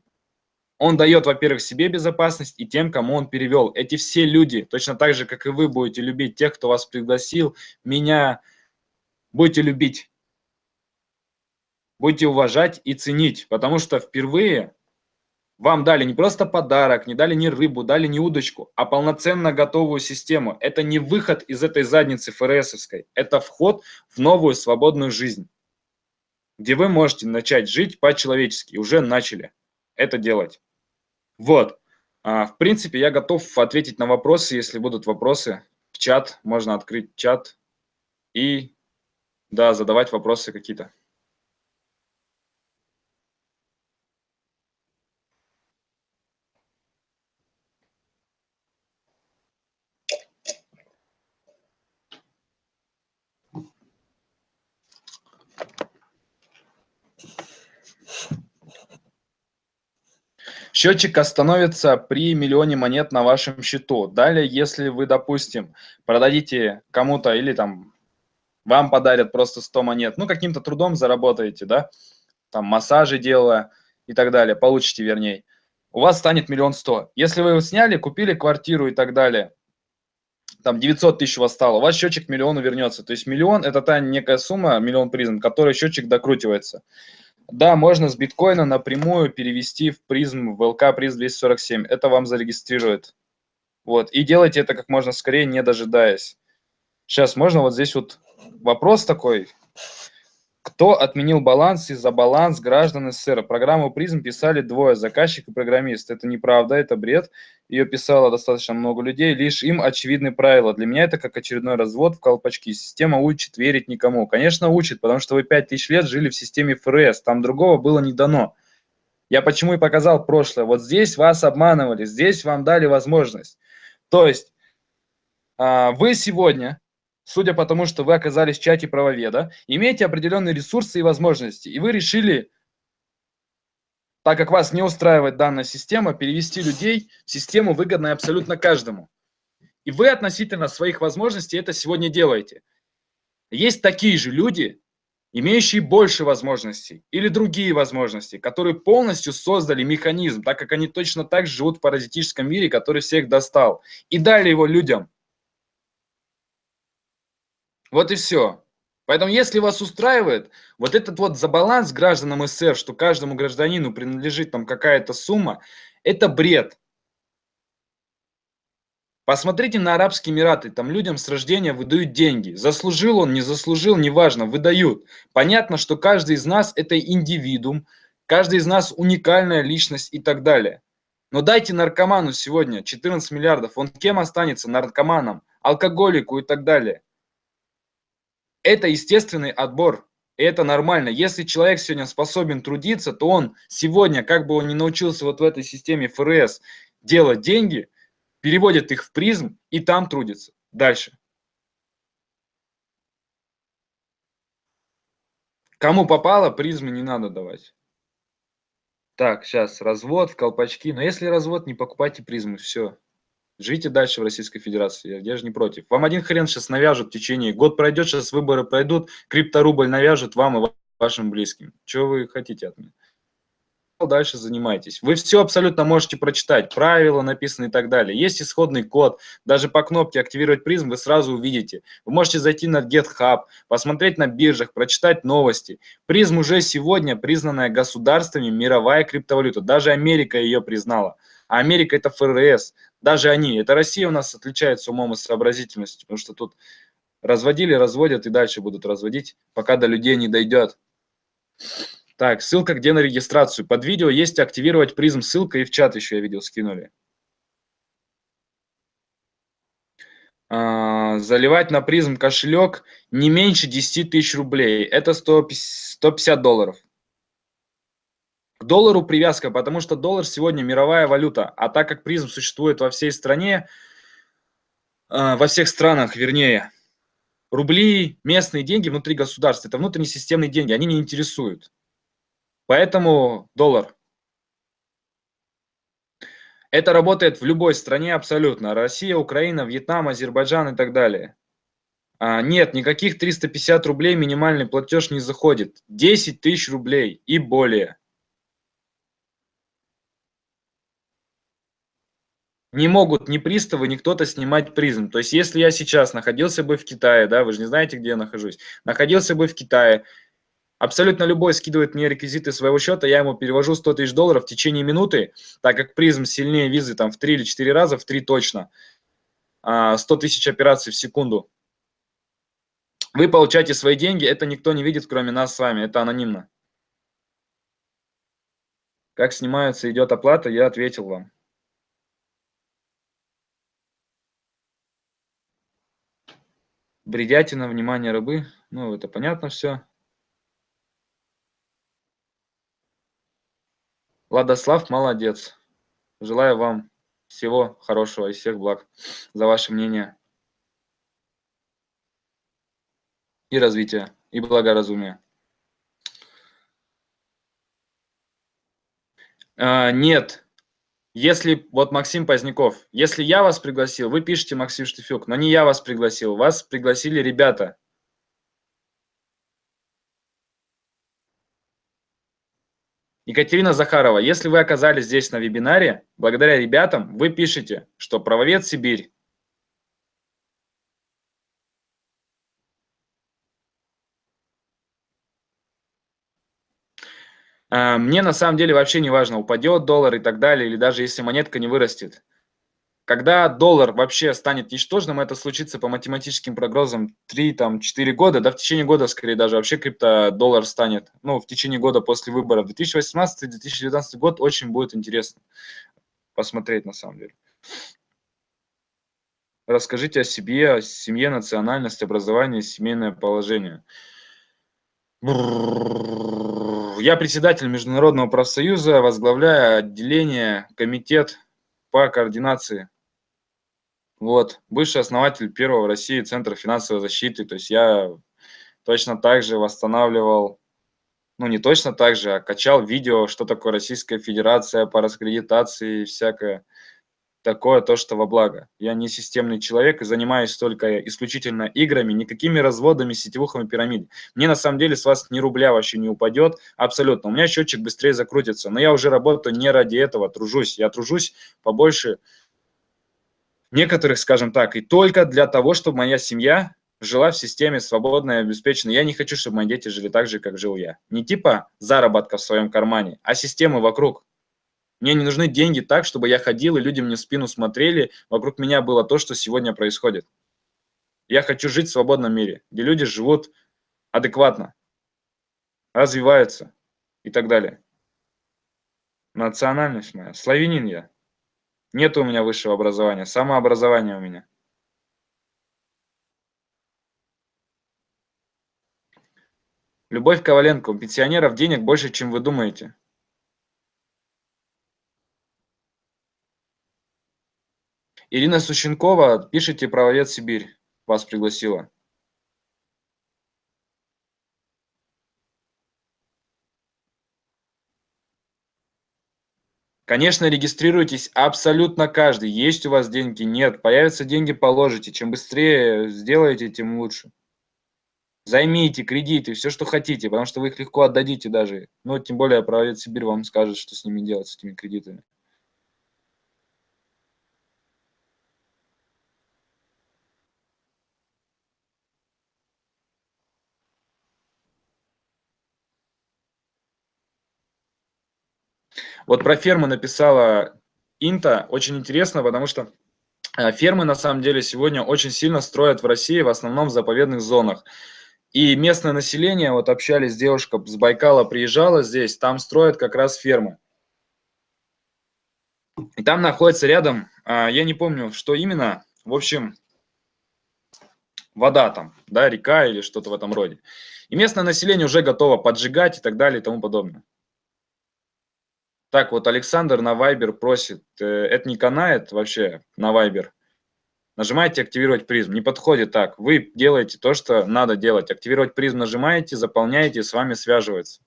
он дает, во-первых, себе безопасность и тем, кому он перевел. Эти все люди, точно так же, как и вы будете любить тех, кто вас пригласил, меня будете любить. Будете уважать и ценить, потому что впервые вам дали не просто подарок, не дали не рыбу, дали не удочку, а полноценно готовую систему. Это не выход из этой задницы ФРСовской, это вход в новую свободную жизнь, где вы можете начать жить по-человечески, уже начали это делать. Вот. А, в принципе, я готов ответить на вопросы, если будут вопросы. В чат, можно открыть чат и, да, задавать вопросы какие-то. Счетчик остановится при миллионе монет на вашем счету. Далее, если вы, допустим, продадите кому-то или там вам подарят просто 100 монет, ну, каким-то трудом заработаете, да, там массажи делая и так далее, получите вернее, у вас станет миллион сто. Если вы его сняли, купили квартиру и так далее, там 900 тысяч у вас стало, у вас счетчик миллиону вернется. То есть миллион – это та некая сумма, миллион призм, которой счетчик докрутивается. Да, можно с биткоина напрямую перевести в призм, в ЛК приз 247. Это вам зарегистрирует. Вот. И делайте это как можно скорее, не дожидаясь. Сейчас можно вот здесь вот вопрос такой. Кто отменил баланс из-за баланс граждан СССР? Программу призм писали двое, заказчик и программист. Это неправда, это бред. Ее писало достаточно много людей, лишь им очевидны правила. Для меня это как очередной развод в колпачки. Система учит верить никому. Конечно, учит, потому что вы 5000 лет жили в системе ФРС, там другого было не дано. Я почему и показал прошлое. Вот здесь вас обманывали, здесь вам дали возможность. То есть а, вы сегодня судя по тому, что вы оказались в чате правоведа, имеете определенные ресурсы и возможности, и вы решили, так как вас не устраивает данная система, перевести людей в систему, выгодную абсолютно каждому. И вы относительно своих возможностей это сегодня делаете. Есть такие же люди, имеющие больше возможностей или другие возможности, которые полностью создали механизм, так как они точно так же живут в паразитическом мире, который всех достал, и дали его людям – вот и все. Поэтому, если вас устраивает вот этот вот забаланс гражданам СССР, что каждому гражданину принадлежит там какая-то сумма, это бред. Посмотрите на Арабские Эмираты, там людям с рождения выдают деньги. Заслужил он, не заслужил, неважно, выдают. Понятно, что каждый из нас это индивидуум, каждый из нас уникальная личность и так далее. Но дайте наркоману сегодня 14 миллиардов, он кем останется? Наркоманом, алкоголику и так далее. Это естественный отбор. Это нормально. Если человек сегодня способен трудиться, то он сегодня, как бы он ни научился вот в этой системе ФРС делать деньги, переводит их в призм и там трудится. Дальше. Кому попало, призмы не надо давать. Так, сейчас развод в колпачки. Но если развод, не покупайте призмы, все. Живите дальше в Российской Федерации, я же не против. Вам один хрен сейчас навяжут в течение, год пройдет, сейчас выборы пройдут, крипторубль навяжут вам и вашим близким. Чего вы хотите от меня? Дальше занимайтесь. Вы все абсолютно можете прочитать, правила написаны и так далее. Есть исходный код, даже по кнопке «Активировать призм» вы сразу увидите. Вы можете зайти на GitHub, посмотреть на биржах, прочитать новости. Призм уже сегодня признанная государствами мировая криптовалюта. Даже Америка ее признала. А Америка это ФРС даже они. Это Россия у нас отличается умом и сообразительностью, потому что тут разводили, разводят и дальше будут разводить, пока до людей не дойдет. Так, ссылка где на регистрацию. Под видео есть активировать призм, ссылка и в чат еще я видел скинули. А, заливать на призм кошелек не меньше 10 тысяч рублей. Это 150 долларов доллару привязка, потому что доллар сегодня мировая валюта, а так как призм существует во всей стране, э, во всех странах, вернее, рубли, местные деньги внутри государства, это внутренние системные деньги, они не интересуют. Поэтому доллар. Это работает в любой стране абсолютно. Россия, Украина, Вьетнам, Азербайджан и так далее. А, нет, никаких 350 рублей минимальный платеж не заходит. 10 тысяч рублей и более. Не могут ни приставы, ни кто-то снимать призм. То есть, если я сейчас находился бы в Китае, да, вы же не знаете, где я нахожусь, находился бы в Китае, абсолютно любой скидывает мне реквизиты своего счета, я ему перевожу 100 тысяч долларов в течение минуты, так как призм сильнее визы там в 3 или 4 раза, в 3 точно, 100 а, тысяч операций в секунду. Вы получаете свои деньги, это никто не видит, кроме нас с вами, это анонимно. Как снимается, идет оплата, я ответил вам. Бредятина, внимание рабы. Ну, это понятно все. Владослав, молодец. Желаю вам всего хорошего и всех благ за ваше мнение и развития, и благоразумия. А, нет, если, вот Максим Поздняков, если я вас пригласил, вы пишете Максим Штефюк, но не я вас пригласил, вас пригласили ребята. Екатерина Захарова, если вы оказались здесь на вебинаре, благодаря ребятам, вы пишете, что правовед Сибирь. Мне на самом деле вообще не важно, упадет доллар и так далее, или даже если монетка не вырастет. когда доллар вообще станет ничтожным, это случится по математическим прогнозам 3-4 года, да, в течение года, скорее даже, вообще крипто-доллар станет, ну, в течение года после выборов. 2018-2019 год очень будет интересно посмотреть, на самом деле. Расскажите о себе, о семье, национальность, образование, семейное положение. Я председатель Международного профсоюза, возглавляю отделение, комитет по координации вот, бывший основатель первого в России Центра финансовой защиты. То есть я точно так же восстанавливал, ну не точно так же, а качал видео, что такое Российская Федерация по раскредитации и всякое такое, то, что во благо. Я не системный человек и занимаюсь только исключительно играми, никакими разводами, сетевухами пирамид. Мне на самом деле с вас ни рубля вообще не упадет, абсолютно. У меня счетчик быстрее закрутится, но я уже работаю не ради этого, тружусь. Я тружусь побольше, некоторых, скажем так, и только для того, чтобы моя семья жила в системе свободной и обеспеченной. Я не хочу, чтобы мои дети жили так же, как жил я. Не типа заработка в своем кармане, а системы вокруг. Мне не нужны деньги так, чтобы я ходил, и люди мне в спину смотрели, вокруг меня было то, что сегодня происходит. Я хочу жить в свободном мире, где люди живут адекватно, развиваются и так далее. Национальность моя, славянин я. Нет у меня высшего образования, самообразование у меня. Любовь Коваленко, у пенсионеров денег больше, чем вы думаете. Ирина Сущенкова, пишите «Правовед Сибирь», вас пригласила. Конечно, регистрируйтесь абсолютно каждый. Есть у вас деньги? Нет. Появятся деньги, положите. Чем быстрее сделаете, тем лучше. Займите кредиты, все, что хотите, потому что вы их легко отдадите даже. Ну, тем более, правовед Сибирь вам скажет, что с ними делать, с этими кредитами. Вот про фермы написала Инта, очень интересно, потому что э, фермы на самом деле сегодня очень сильно строят в России, в основном в заповедных зонах. И местное население, вот общались, девушка с Байкала приезжала здесь, там строят как раз фермы. И там находится рядом, а, я не помню, что именно, в общем, вода там, да, река или что-то в этом роде. И местное население уже готово поджигать и так далее и тому подобное. Так, вот Александр на Viber просит, э, это не канает вообще на Viber. Нажимаете «Активировать призм». Не подходит так. Вы делаете то, что надо делать. Активировать призм нажимаете, заполняете, с вами связывается.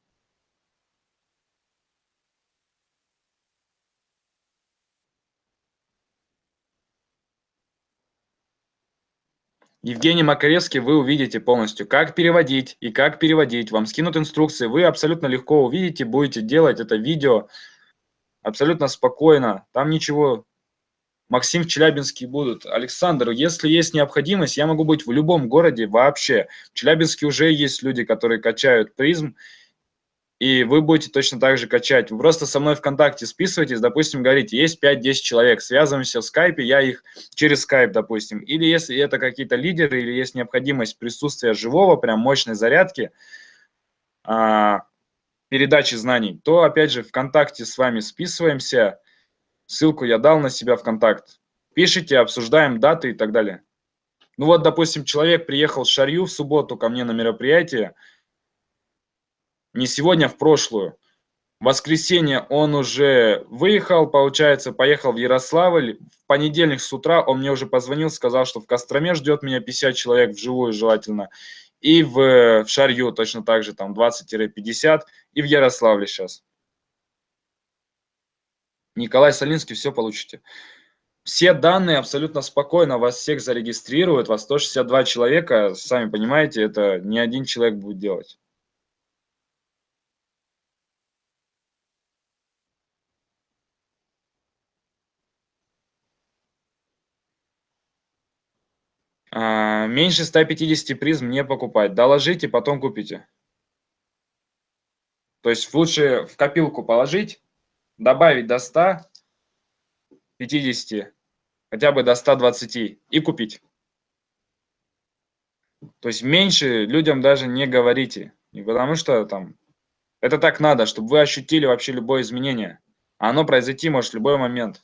Евгений Макаревский вы увидите полностью, как переводить и как переводить. Вам скинут инструкции, вы абсолютно легко увидите, будете делать это видео абсолютно спокойно, там ничего. Максим в Челябинске будут. Александр, если есть необходимость, я могу быть в любом городе вообще. В Челябинске уже есть люди, которые качают призм, и вы будете точно так же качать. Вы просто со мной ВКонтакте списываетесь, допустим, говорите, есть 5-10 человек, связываемся в скайпе, я их через скайп, допустим. Или если это какие-то лидеры, или есть необходимость присутствия живого, прям мощной зарядки, а, передачи знаний, то, опять же, ВКонтакте с вами списываемся. Ссылку я дал на себя ВКонтакт. Пишите, обсуждаем даты и так далее. Ну вот, допустим, человек приехал с Шарью в субботу ко мне на мероприятие. Не сегодня, а в прошлую. В воскресенье он уже выехал, получается, поехал в Ярославль. В понедельник с утра он мне уже позвонил, сказал, что в Костроме ждет меня 50 человек вживую желательно. И в, в Шарью точно так же, там 20-50, и в Ярославле сейчас. Николай Солинский, все получите. Все данные абсолютно спокойно, вас всех зарегистрируют, вас 162 человека, сами понимаете, это не один человек будет делать. Меньше 150 призм не покупать. Доложите, потом купите. То есть лучше в копилку положить, добавить до 150 хотя бы до 120 и купить. То есть меньше людям даже не говорите. Не потому что там это так надо, чтобы вы ощутили вообще любое изменение. А оно произойти может в любой момент.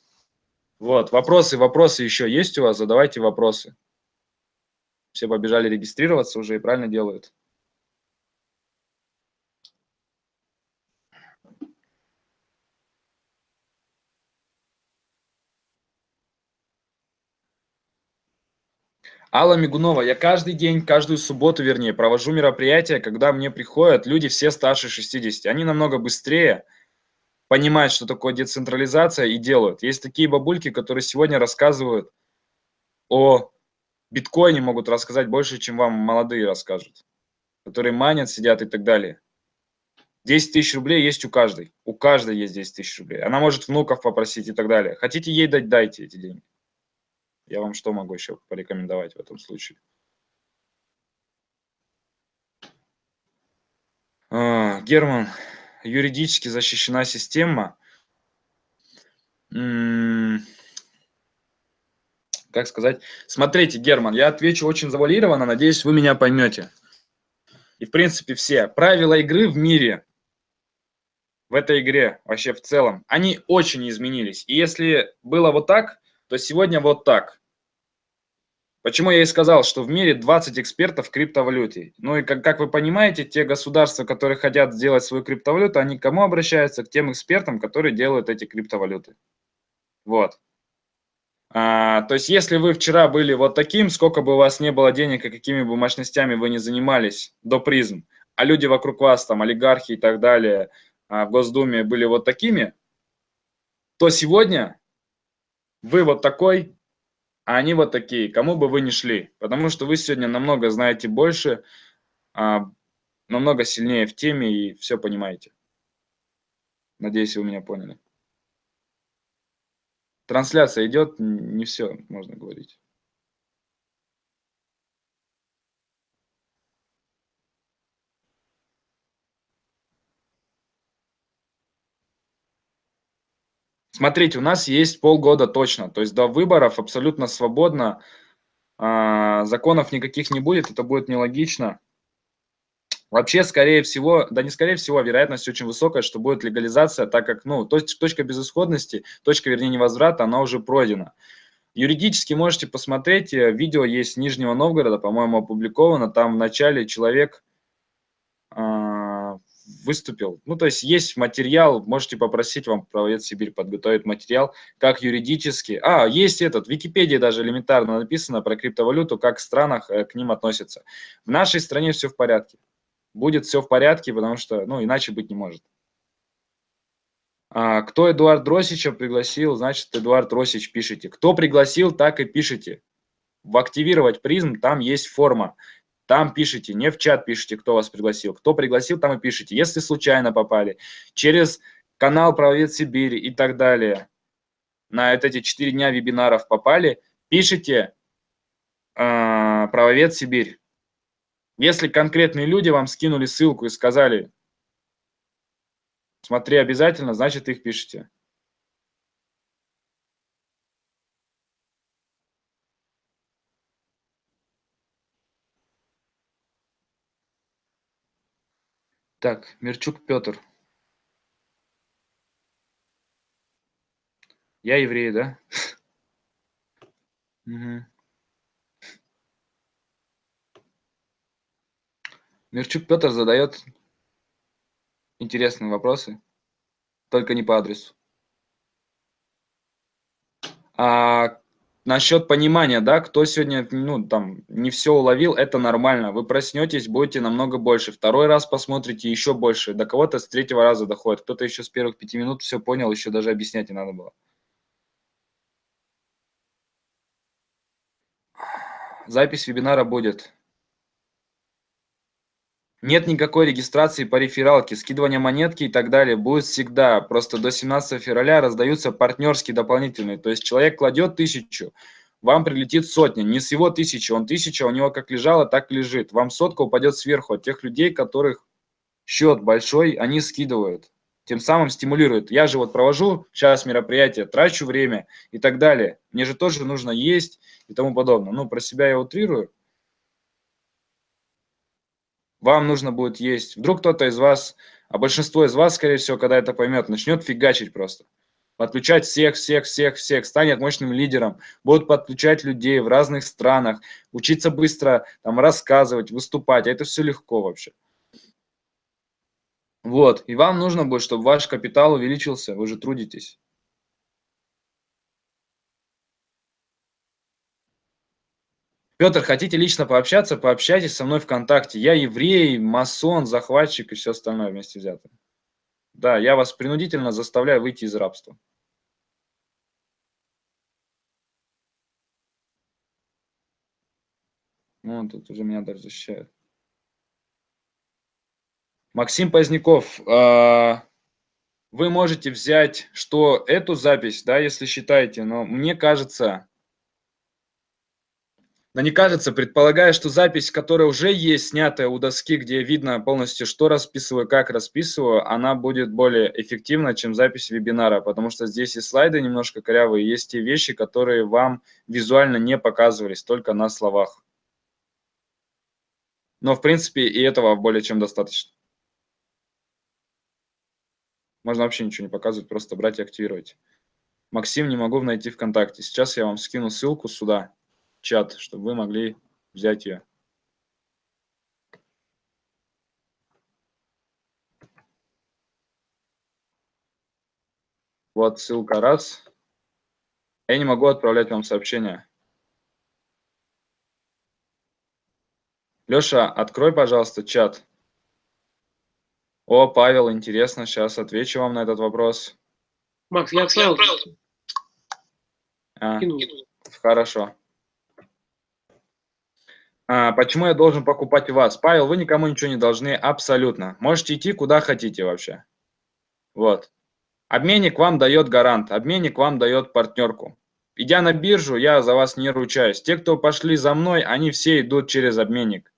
Вот, вопросы, вопросы еще есть у вас? Задавайте вопросы. Все побежали регистрироваться уже и правильно делают. Алла Мигунова, я каждый день, каждую субботу, вернее, провожу мероприятия, когда мне приходят люди все старше 60. Они намного быстрее понимают, что такое децентрализация и делают. Есть такие бабульки, которые сегодня рассказывают о биткоине, могут рассказать больше, чем вам молодые расскажут, которые манят, сидят и так далее. 10 тысяч рублей есть у каждой. У каждой есть 10 тысяч рублей. Она может внуков попросить и так далее. Хотите ей дать, дайте эти деньги. Я вам что могу еще порекомендовать в этом случае? А, Герман, юридически защищена система. Как сказать? Смотрите, Герман, я отвечу очень завуалированно, надеюсь, вы меня поймете. И, в принципе, все правила игры в мире, в этой игре вообще в целом, они очень изменились. И если было вот так, то сегодня вот так. Почему я и сказал, что в мире 20 экспертов в криптовалюте. Ну и как, как вы понимаете, те государства, которые хотят сделать свою криптовалюту, они к кому обращаются? К тем экспертам, которые делают эти криптовалюты. Вот. А, то есть, если вы вчера были вот таким, сколько бы у вас не было денег и какими бы мощностями вы не занимались до призм, а люди вокруг вас, там, олигархи и так далее, а, в Госдуме были вот такими, то сегодня вы вот такой, а они вот такие, кому бы вы ни шли, потому что вы сегодня намного знаете больше, а, намного сильнее в теме и все понимаете. Надеюсь, вы меня поняли. Трансляция идет, не все можно говорить. Смотрите, у нас есть полгода точно, то есть до выборов абсолютно свободно, а, законов никаких не будет, это будет нелогично. Вообще, скорее всего, да не скорее всего, а вероятность очень высокая, что будет легализация, так как, ну, точка безысходности, точка, вернее, невозврата, она уже пройдена. Юридически можете посмотреть, э, видео есть Нижнего Новгорода, по-моему, опубликовано, там в начале человек э, выступил. Ну, то есть есть материал, можете попросить вам правовед Сибирь подготовить материал, как юридически. А, есть этот, в Википедии даже элементарно написано про криптовалюту, как в странах э, к ним относятся. В нашей стране все в порядке будет все в порядке, потому что, ну, иначе быть не может. А, кто Эдуард Росича пригласил, значит, Эдуард Росич пишите. Кто пригласил, так и пишите. В активировать призм там есть форма. Там пишите, не в чат пишите, кто вас пригласил. Кто пригласил, там и пишите. Если случайно попали, через канал Правовед Сибири и так далее, на эти 4 дня вебинаров попали, пишите э, Правовед Сибирь. Если конкретные люди вам скинули ссылку и сказали, смотри обязательно, значит их пишите. Так, Мирчук Петр. Я еврей, да? *laughs* Угу. Мирчук Петр задает интересные вопросы, только не по адресу. А насчет понимания, да, кто сегодня, ну, там, не все уловил, это нормально. Вы проснетесь, будете намного больше. Второй раз посмотрите, еще больше. До кого-то с третьего раза доходит. Кто-то еще с первых пяти минут все понял, еще даже объяснять не надо было. Запись вебинара будет. Нет никакой регистрации по рефералке, скидывания монетки и так далее будет всегда. Просто до 17 февраля раздаются партнерские дополнительные. То есть человек кладет тысячу, вам прилетит сотня. Не с его тысячи, он тысяча, у него как лежало, так и лежит. Вам сотка упадет сверху от тех людей, которых счет большой, они скидывают. тем самым стимулирует. Я же вот провожу сейчас мероприятие, трачу время и так далее. Мне же тоже нужно есть и тому подобное. Ну, про себя я утрирую. Вам нужно будет есть. Вдруг кто-то из вас, а большинство из вас, скорее всего, когда это поймет, начнет фигачить просто. Подключать всех, всех, всех, всех, станет мощным лидером, будут подключать людей в разных странах, учиться быстро там рассказывать, выступать. А это все легко вообще. Вот, и вам нужно будет, чтобы ваш капитал увеличился, вы же трудитесь. Петр, хотите лично пообщаться, пообщайтесь со мной ВКонтакте. Я еврей, масон, захватчик и все остальное вместе взято. Да, я вас принудительно заставляю выйти из рабства. Ну, тут уже меня даже защищают. Максим Поздняков, а, вы можете взять, что эту запись, да, если считаете, но мне кажется, но не кажется, предполагая, что запись, которая уже есть, снятая у доски, где видно полностью, что расписываю, как расписываю, она будет более эффективна, чем запись вебинара, потому что здесь и слайды немножко корявые, есть те вещи, которые вам визуально не показывались, только на словах. Но, в принципе, и этого более чем достаточно. Можно вообще ничего не показывать, просто брать и активировать. Максим, не могу найти ВКонтакте. Сейчас я вам скину ссылку сюда, чат, чтобы вы могли взять ее. Вот ссылка раз. Я не могу отправлять вам сообщения. Леша, открой, пожалуйста, чат. О, Павел, интересно, сейчас отвечу вам на этот вопрос. Макс, я отправил. А, хорошо. А, почему я должен покупать вас? Павел, вы никому ничего не должны абсолютно. Можете идти куда хотите вообще. Вот. Обменник вам дает гарант, обменник вам дает партнерку. Идя на биржу, я за вас не ручаюсь. Те, кто пошли за мной, они все идут через обменник.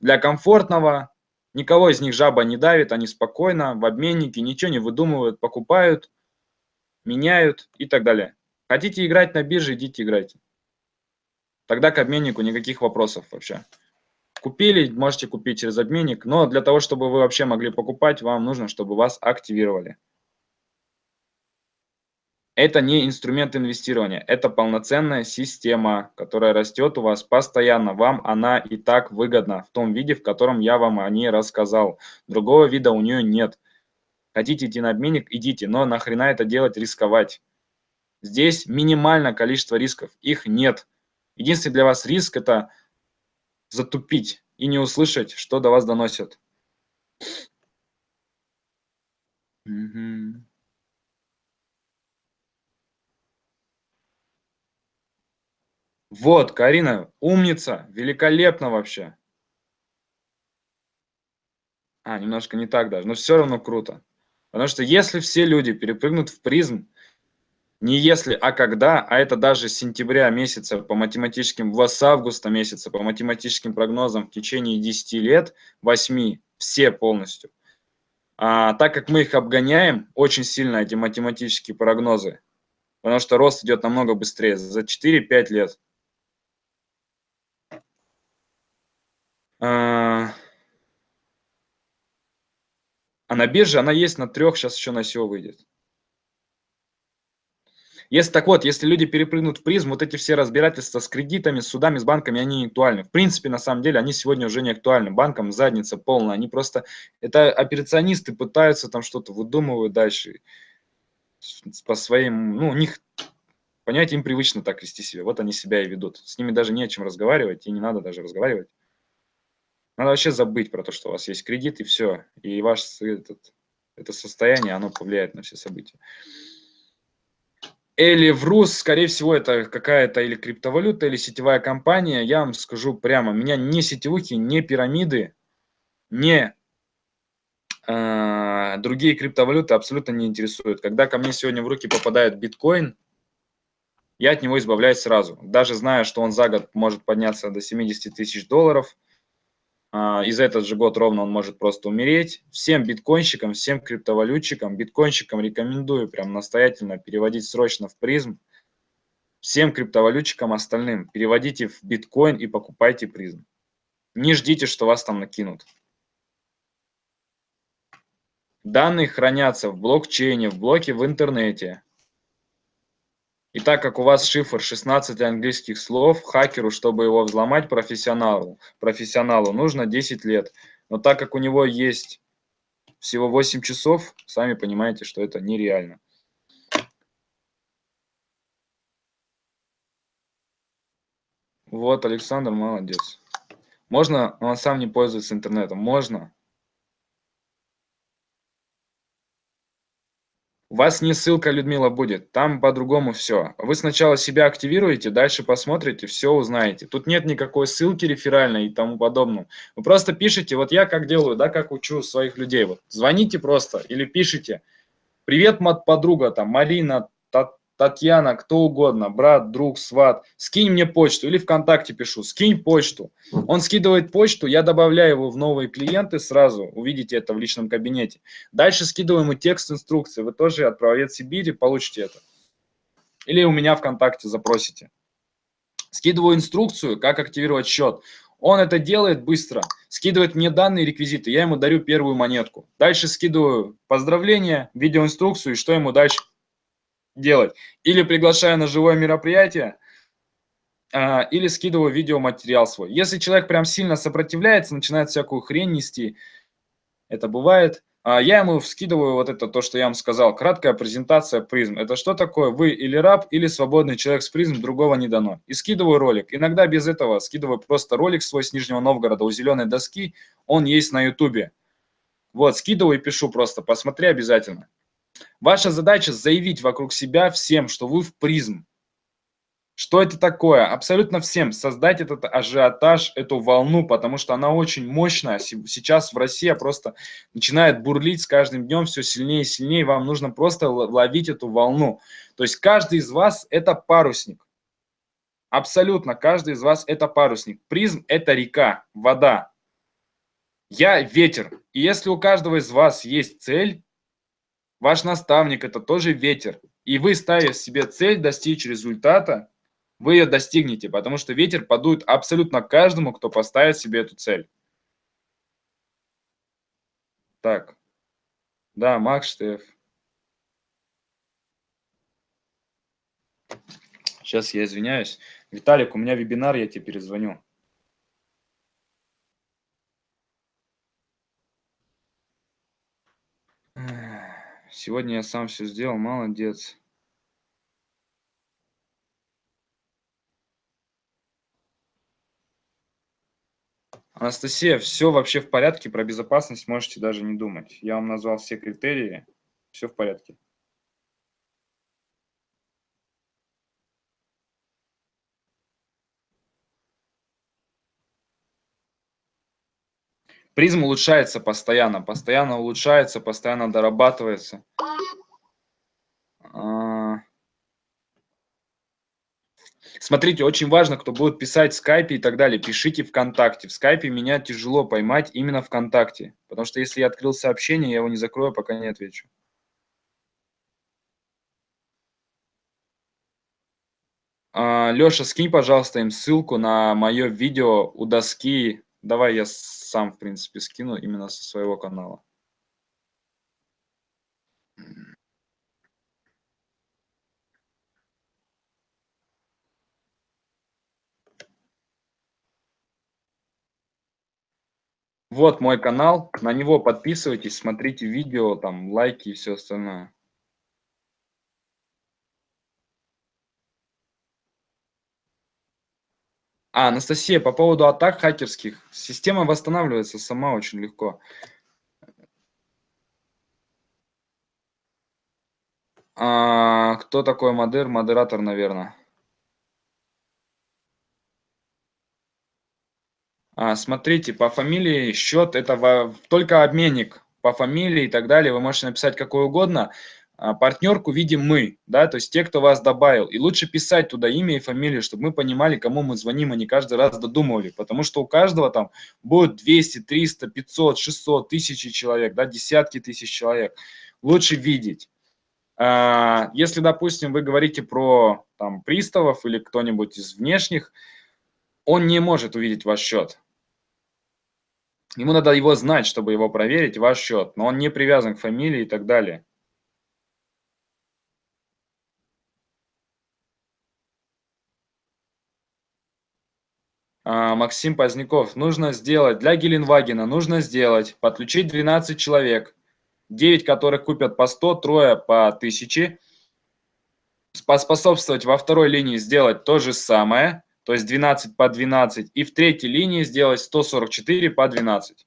Для комфортного, Никого из них жаба не давит, они спокойно в обменнике, ничего не выдумывают, покупают, меняют и так далее. Хотите играть на бирже, идите играйте. Тогда к обменнику никаких вопросов вообще. Купили, можете купить через обменник, но для того, чтобы вы вообще могли покупать, вам нужно, чтобы вас активировали. Это не инструмент инвестирования, это полноценная система, которая растет у вас постоянно. Вам она и так выгодна в том виде, в котором я вам о ней рассказал. Другого вида у нее нет. Хотите идти на обменник, идите, но нахрена это делать, рисковать? Здесь минимальное количество рисков, их нет. Единственный для вас риск – это затупить и не услышать, что до вас доносят. Угу. Вот, Карина, умница, великолепно вообще. А, немножко не так даже, но все равно круто. Потому что если все люди перепрыгнут в призм, не если, а когда, а это даже с сентября месяца по математическим, с августа месяца по математическим прогнозам в течение 10 лет, 8, все полностью. А, так как мы их обгоняем очень сильно, эти математические прогнозы, потому что рост идет намного быстрее, за 4-5 лет. А, а на бирже она есть на трех, сейчас еще на SEO выйдет. Если так вот, если люди перепрыгнут в призм, вот эти все разбирательства с кредитами, с судами, с банками, они не актуальны. В принципе, на самом деле, они сегодня уже не актуальны. Банкам задница полная. Они просто, это операционисты пытаются там что-то выдумывают дальше по своим, ну, у них, понять, им привычно так вести себя. Вот они себя и ведут. С ними даже не о чем разговаривать, и не надо даже разговаривать. Надо вообще забыть про то, что у вас есть кредит, и все. И ваш этот, это состояние, оно повлияет на все события. Или в РУС, скорее всего, это какая-то или криптовалюта, или сетевая компания. Я вам скажу прямо, меня не сетевухи, не пирамиды, не э, другие криптовалюты абсолютно не интересуют. Когда ко мне сегодня в руки попадает биткоин, я от него избавляюсь сразу. Даже зная, что он за год может подняться до 70 тысяч долларов – и за этот же год ровно он может просто умереть. Всем биткоинщикам, всем криптовалютчикам, биткоинщикам рекомендую прям настоятельно переводить срочно в призм. Всем криптовалютчикам остальным переводите в биткоин и покупайте призм. Не ждите, что вас там накинут. Данные хранятся в блокчейне, в блоке в интернете. И так как у вас шифр 16 английских слов, хакеру, чтобы его взломать профессионалу, профессионалу нужно 10 лет. Но так как у него есть всего 8 часов, сами понимаете, что это нереально. Вот, Александр молодец. Можно, но он сам не пользуется интернетом. Можно. Вас не ссылка, Людмила, будет, там по-другому все. Вы сначала себя активируете, дальше посмотрите, все узнаете. Тут нет никакой ссылки реферальной и тому подобного. Вы просто пишите, вот я как делаю, да, как учу своих людей. Вот звоните просто или пишите. Привет, мат подруга, там, Марина, Татьяна, кто угодно, брат, друг, сват, скинь мне почту или ВКонтакте пишу, скинь почту. Он скидывает почту, я добавляю его в новые клиенты сразу, увидите это в личном кабинете. Дальше скидываю ему текст инструкции, вы тоже отправец Сибири, получите это. Или у меня ВКонтакте запросите. Скидываю инструкцию, как активировать счет. Он это делает быстро, скидывает мне данные реквизиты, я ему дарю первую монетку. Дальше скидываю поздравления, видеоинструкцию и что ему дальше делать. Или приглашаю на живое мероприятие, а, или скидываю видеоматериал свой. Если человек прям сильно сопротивляется, начинает всякую хрень нести, это бывает, а, я ему скидываю вот это, то, что я вам сказал, краткая презентация призм. Это что такое? Вы или раб, или свободный человек с призм, другого не дано. И скидываю ролик. Иногда без этого скидываю просто ролик свой с Нижнего Новгорода у зеленой доски, он есть на ютубе. Вот, скидываю и пишу просто, посмотри обязательно. Ваша задача заявить вокруг себя всем, что вы в призм. Что это такое? Абсолютно всем. Создать этот ажиотаж, эту волну, потому что она очень мощная. Сейчас в России просто начинает бурлить с каждым днем все сильнее и сильнее. Вам нужно просто ловить эту волну. То есть каждый из вас – это парусник. Абсолютно каждый из вас – это парусник. Призм – это река, вода. Я – ветер. И если у каждого из вас есть цель, Ваш наставник – это тоже ветер. И вы, ставя себе цель достичь результата, вы ее достигнете, потому что ветер подует абсолютно каждому, кто поставит себе эту цель. Так. Да, Макс Штеф. Сейчас я извиняюсь. Виталик, у меня вебинар, я тебе перезвоню. Сегодня я сам все сделал, молодец. Анастасия, все вообще в порядке, про безопасность можете даже не думать. Я вам назвал все критерии, все в порядке. Призм улучшается постоянно, постоянно улучшается, постоянно дорабатывается. А. Смотрите, очень важно, кто будет писать в скайпе и так далее, пишите ВКонтакте. В скайпе меня тяжело поймать именно ВКонтакте, потому что если я открыл сообщение, я его не закрою, пока не отвечу. А, Леша, скинь, пожалуйста, им ссылку на мое видео у доски Давай я сам, в принципе, скину именно со своего канала. Вот мой канал, на него подписывайтесь, смотрите видео, там лайки и все остальное. А, Анастасия, по поводу атак хакерских. Система восстанавливается сама очень легко. А, кто такой модер? Модератор, наверное. А, смотрите, по фамилии счет это во, только обменник по фамилии и так далее. Вы можете написать какой угодно. А, партнерку видим мы, да, то есть те, кто вас добавил. И лучше писать туда имя и фамилию, чтобы мы понимали, кому мы звоним, а не каждый раз додумывали. Потому что у каждого там будет 200, 300, 500, 600, тысячи человек, да, десятки тысяч человек. Лучше видеть. А, если, допустим, вы говорите про там, приставов или кто-нибудь из внешних, он не может увидеть ваш счет. Ему надо его знать, чтобы его проверить, ваш счет, но он не привязан к фамилии и так далее. Максим Поздняков, нужно сделать, для Геленвагена нужно сделать, подключить 12 человек, 9 которых купят по 100, трое по 1000, поспособствовать во второй линии сделать то же самое, то есть 12 по 12, и в третьей линии сделать 144 по 12.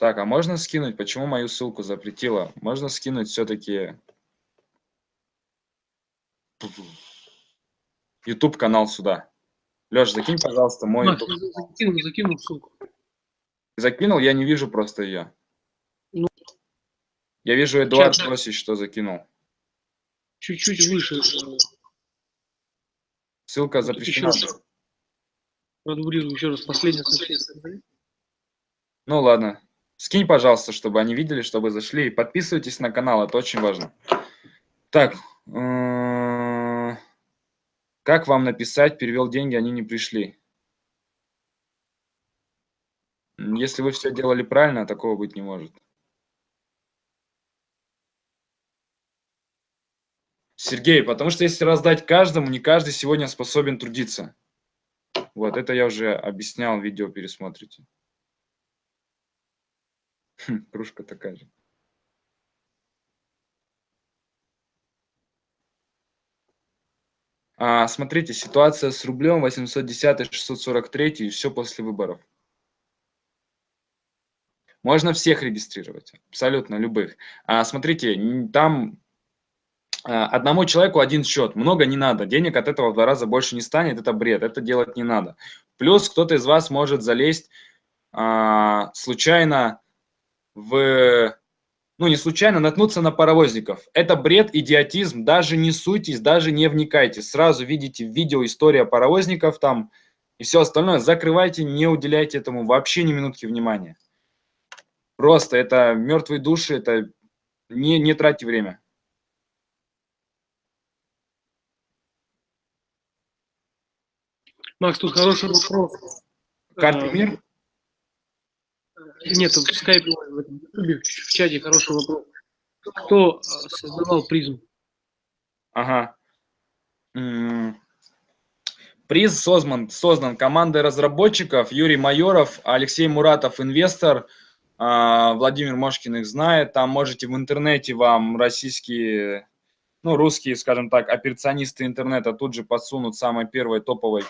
Так, а можно скинуть? Почему мою ссылку запретила? Можно скинуть все-таки YouTube канал сюда. Леш, закинь, пожалуйста, мой Макс, YouTube. Закинул, закинул ссылку. Закинул, я не вижу просто ее. Ну, я вижу Эдуард Росич, что закинул. Чуть-чуть выше. Э, Ссылка запрещена. Еще раз. Продублирую еще раз последнее сообщение. Ну ладно. Скинь, пожалуйста, чтобы они видели, чтобы зашли. Подписывайтесь на канал, это очень важно. Так, э, как вам написать, перевел деньги, они не пришли? Если вы все делали правильно, такого быть не может. Сергей, потому что если раздать каждому, не каждый сегодня способен трудиться. Вот, это я уже объяснял, видео пересмотрите. Хм, кружка такая же. А, смотрите, ситуация с рублем 810 643 и все после выборов. Можно всех регистрировать, абсолютно любых. А, смотрите, там а, одному человеку один счет, много не надо, денег от этого в два раза больше не станет, это бред, это делать не надо. Плюс кто-то из вас может залезть а, случайно в, ну не случайно, наткнуться на паровозников. Это бред, идиотизм, даже не суйтесь, даже не вникайте. Сразу видите видео история паровозников там и все остальное. Закрывайте, не уделяйте этому вообще ни минутки внимания. Просто это мертвые души, это не, не тратьте время. Макс, тут хороший вопрос. Карты э, мир? Нет, в скайпе, в, этом, в чате хороший вопрос. Кто э, создавал призм? Ага. Приз создан, создан командой разработчиков Юрий Майоров, Алексей Муратов, инвестор. А, Владимир Мошкин их знает. Там можете в интернете вам российские, ну, русские, скажем так, операционисты интернета тут же подсунут самой первой топовой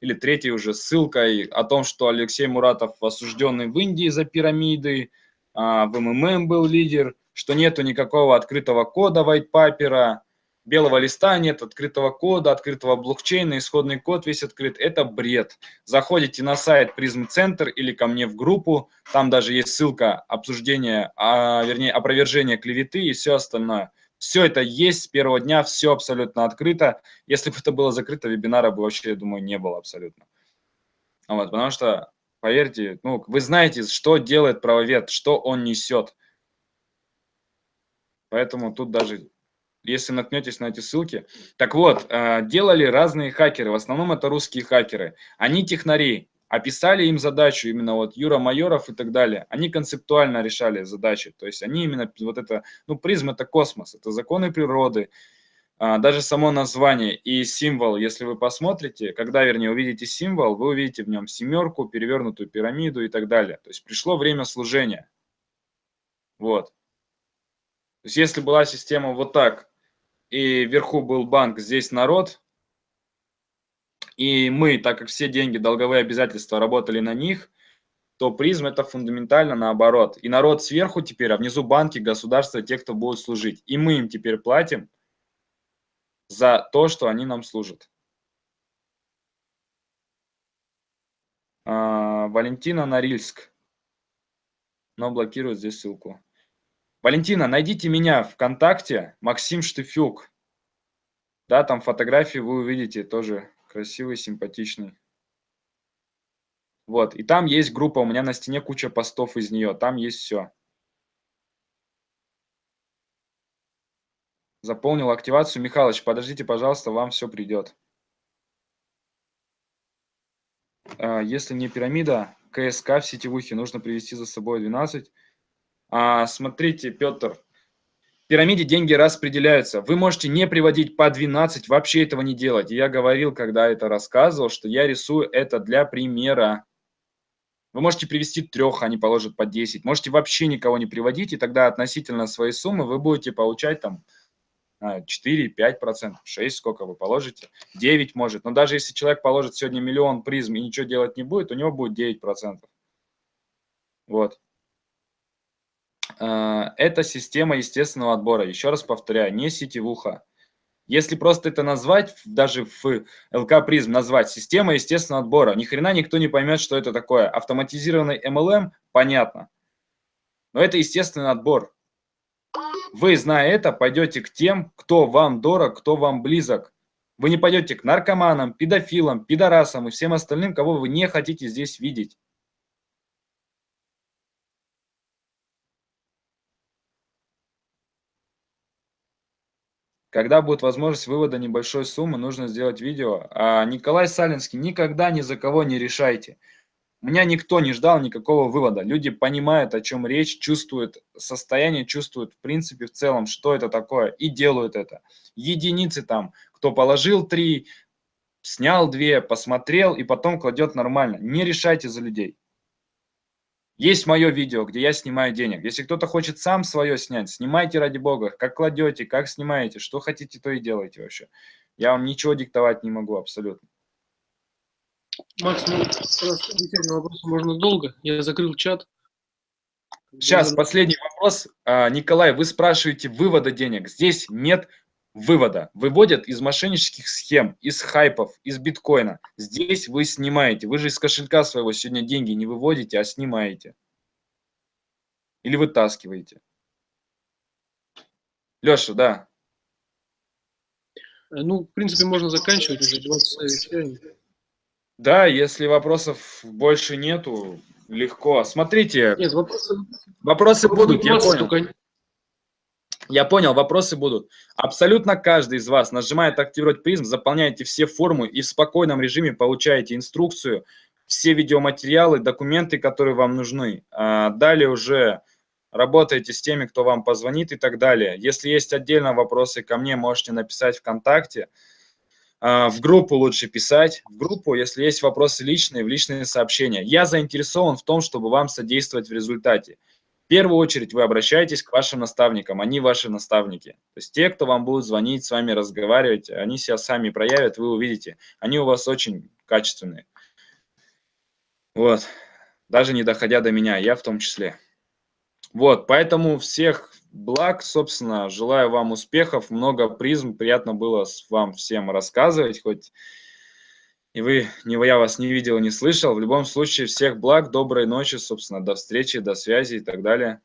или третьей уже ссылкой о том, что Алексей Муратов осужденный в Индии за пирамиды, а, в МММ был лидер, что нету никакого открытого кода вайтпапера, белого листа нет, открытого кода, открытого блокчейна, исходный код весь открыт. Это бред. Заходите на сайт Призм Центр или ко мне в группу, там даже есть ссылка обсуждения, а, вернее опровержения клеветы и все остальное. Все это есть с первого дня, все абсолютно открыто. Если бы это было закрыто, вебинара бы вообще, я думаю, не было абсолютно. Вот, потому что, поверьте, ну, вы знаете, что делает правовед, что он несет. Поэтому тут даже, если наткнетесь на эти ссылки. Так вот, э, делали разные хакеры, в основном это русские хакеры. Они технари, описали им задачу, именно вот Юра Майоров и так далее, они концептуально решали задачи, то есть они именно вот это, ну призм это космос, это законы природы, а, даже само название и символ, если вы посмотрите, когда, вернее, увидите символ, вы увидите в нем семерку, перевернутую пирамиду и так далее, то есть пришло время служения, вот. То есть если была система вот так, и вверху был банк, здесь народ, и мы, так как все деньги, долговые обязательства работали на них, то призм это фундаментально наоборот. И народ сверху теперь, а внизу банки, государство, те, кто будет служить. И мы им теперь платим за то, что они нам служат. А, Валентина Норильск. Но блокирует здесь ссылку. Валентина, найдите меня ВКонтакте, Максим Штыфюк. Да, там фотографии вы увидите, тоже красивый, симпатичный. Вот, и там есть группа, у меня на стене куча постов из нее, там есть все. Заполнил активацию. Михалыч, подождите, пожалуйста, вам все придет. А, если не пирамида, КСК в сетевухе нужно привести за собой 12. А, смотрите, Петр, пирамиде деньги распределяются. Вы можете не приводить по 12, вообще этого не делать. Я говорил, когда это рассказывал, что я рисую это для примера. Вы можете привести трех, они положат по 10. Можете вообще никого не приводить, и тогда относительно своей суммы вы будете получать там 4, 5 процентов, 6, сколько вы положите, 9 может. Но даже если человек положит сегодня миллион призм и ничего делать не будет, у него будет 9 процентов. Вот. А, это система естественного отбора. Еще раз повторяю, не сетевуха. Если просто это назвать, даже в ЛК призм назвать система естественного отбора, ни хрена никто не поймет, что это такое. Автоматизированный MLM, понятно. Но это естественный отбор. Вы, зная это, пойдете к тем, кто вам дорог, кто вам близок. Вы не пойдете к наркоманам, педофилам, пидорасам и всем остальным, кого вы не хотите здесь видеть. Когда будет возможность вывода небольшой суммы, нужно сделать видео. А Николай Салинский, никогда ни за кого не решайте. Меня никто не ждал никакого вывода. Люди понимают, о чем речь, чувствуют состояние, чувствуют в принципе в целом, что это такое, и делают это. Единицы там, кто положил три, снял две, посмотрел и потом кладет нормально. Не решайте за людей. Есть мое видео, где я снимаю денег. Если кто-то хочет сам свое снять, снимайте ради бога. Как кладете, как снимаете, что хотите, то и делайте вообще. Я вам ничего диктовать не могу абсолютно. Макс, ну, на вопросы можно долго. Я закрыл чат. Сейчас, последний вопрос. А, Николай, вы спрашиваете вывода денег. Здесь нет вывода. Выводят из мошеннических схем, из хайпов, из биткоина. Здесь вы снимаете. Вы же из кошелька своего сегодня деньги не выводите, а снимаете. Или вытаскиваете. Леша, да. Э, ну, в принципе, можно заканчивать уже 20 Да, если вопросов больше нету, легко. Смотрите, Нет, вопросы, вопросы будут, я понял. Только... Я понял, вопросы будут. Абсолютно каждый из вас нажимает «Активировать призм», заполняете все формы и в спокойном режиме получаете инструкцию, все видеоматериалы, документы, которые вам нужны. А далее уже работаете с теми, кто вам позвонит и так далее. Если есть отдельно вопросы ко мне, можете написать ВКонтакте. А, в группу лучше писать. В группу, если есть вопросы личные, в личные сообщения. Я заинтересован в том, чтобы вам содействовать в результате. В первую очередь вы обращаетесь к вашим наставникам, они ваши наставники. То есть те, кто вам будут звонить, с вами разговаривать, они себя сами проявят, вы увидите. Они у вас очень качественные. Вот. Даже не доходя до меня, я в том числе. Вот, поэтому всех благ, собственно, желаю вам успехов, много призм, приятно было вам всем рассказывать, хоть и вы, не я вас не видел, не слышал. В любом случае, всех благ, доброй ночи, собственно, до встречи, до связи и так далее.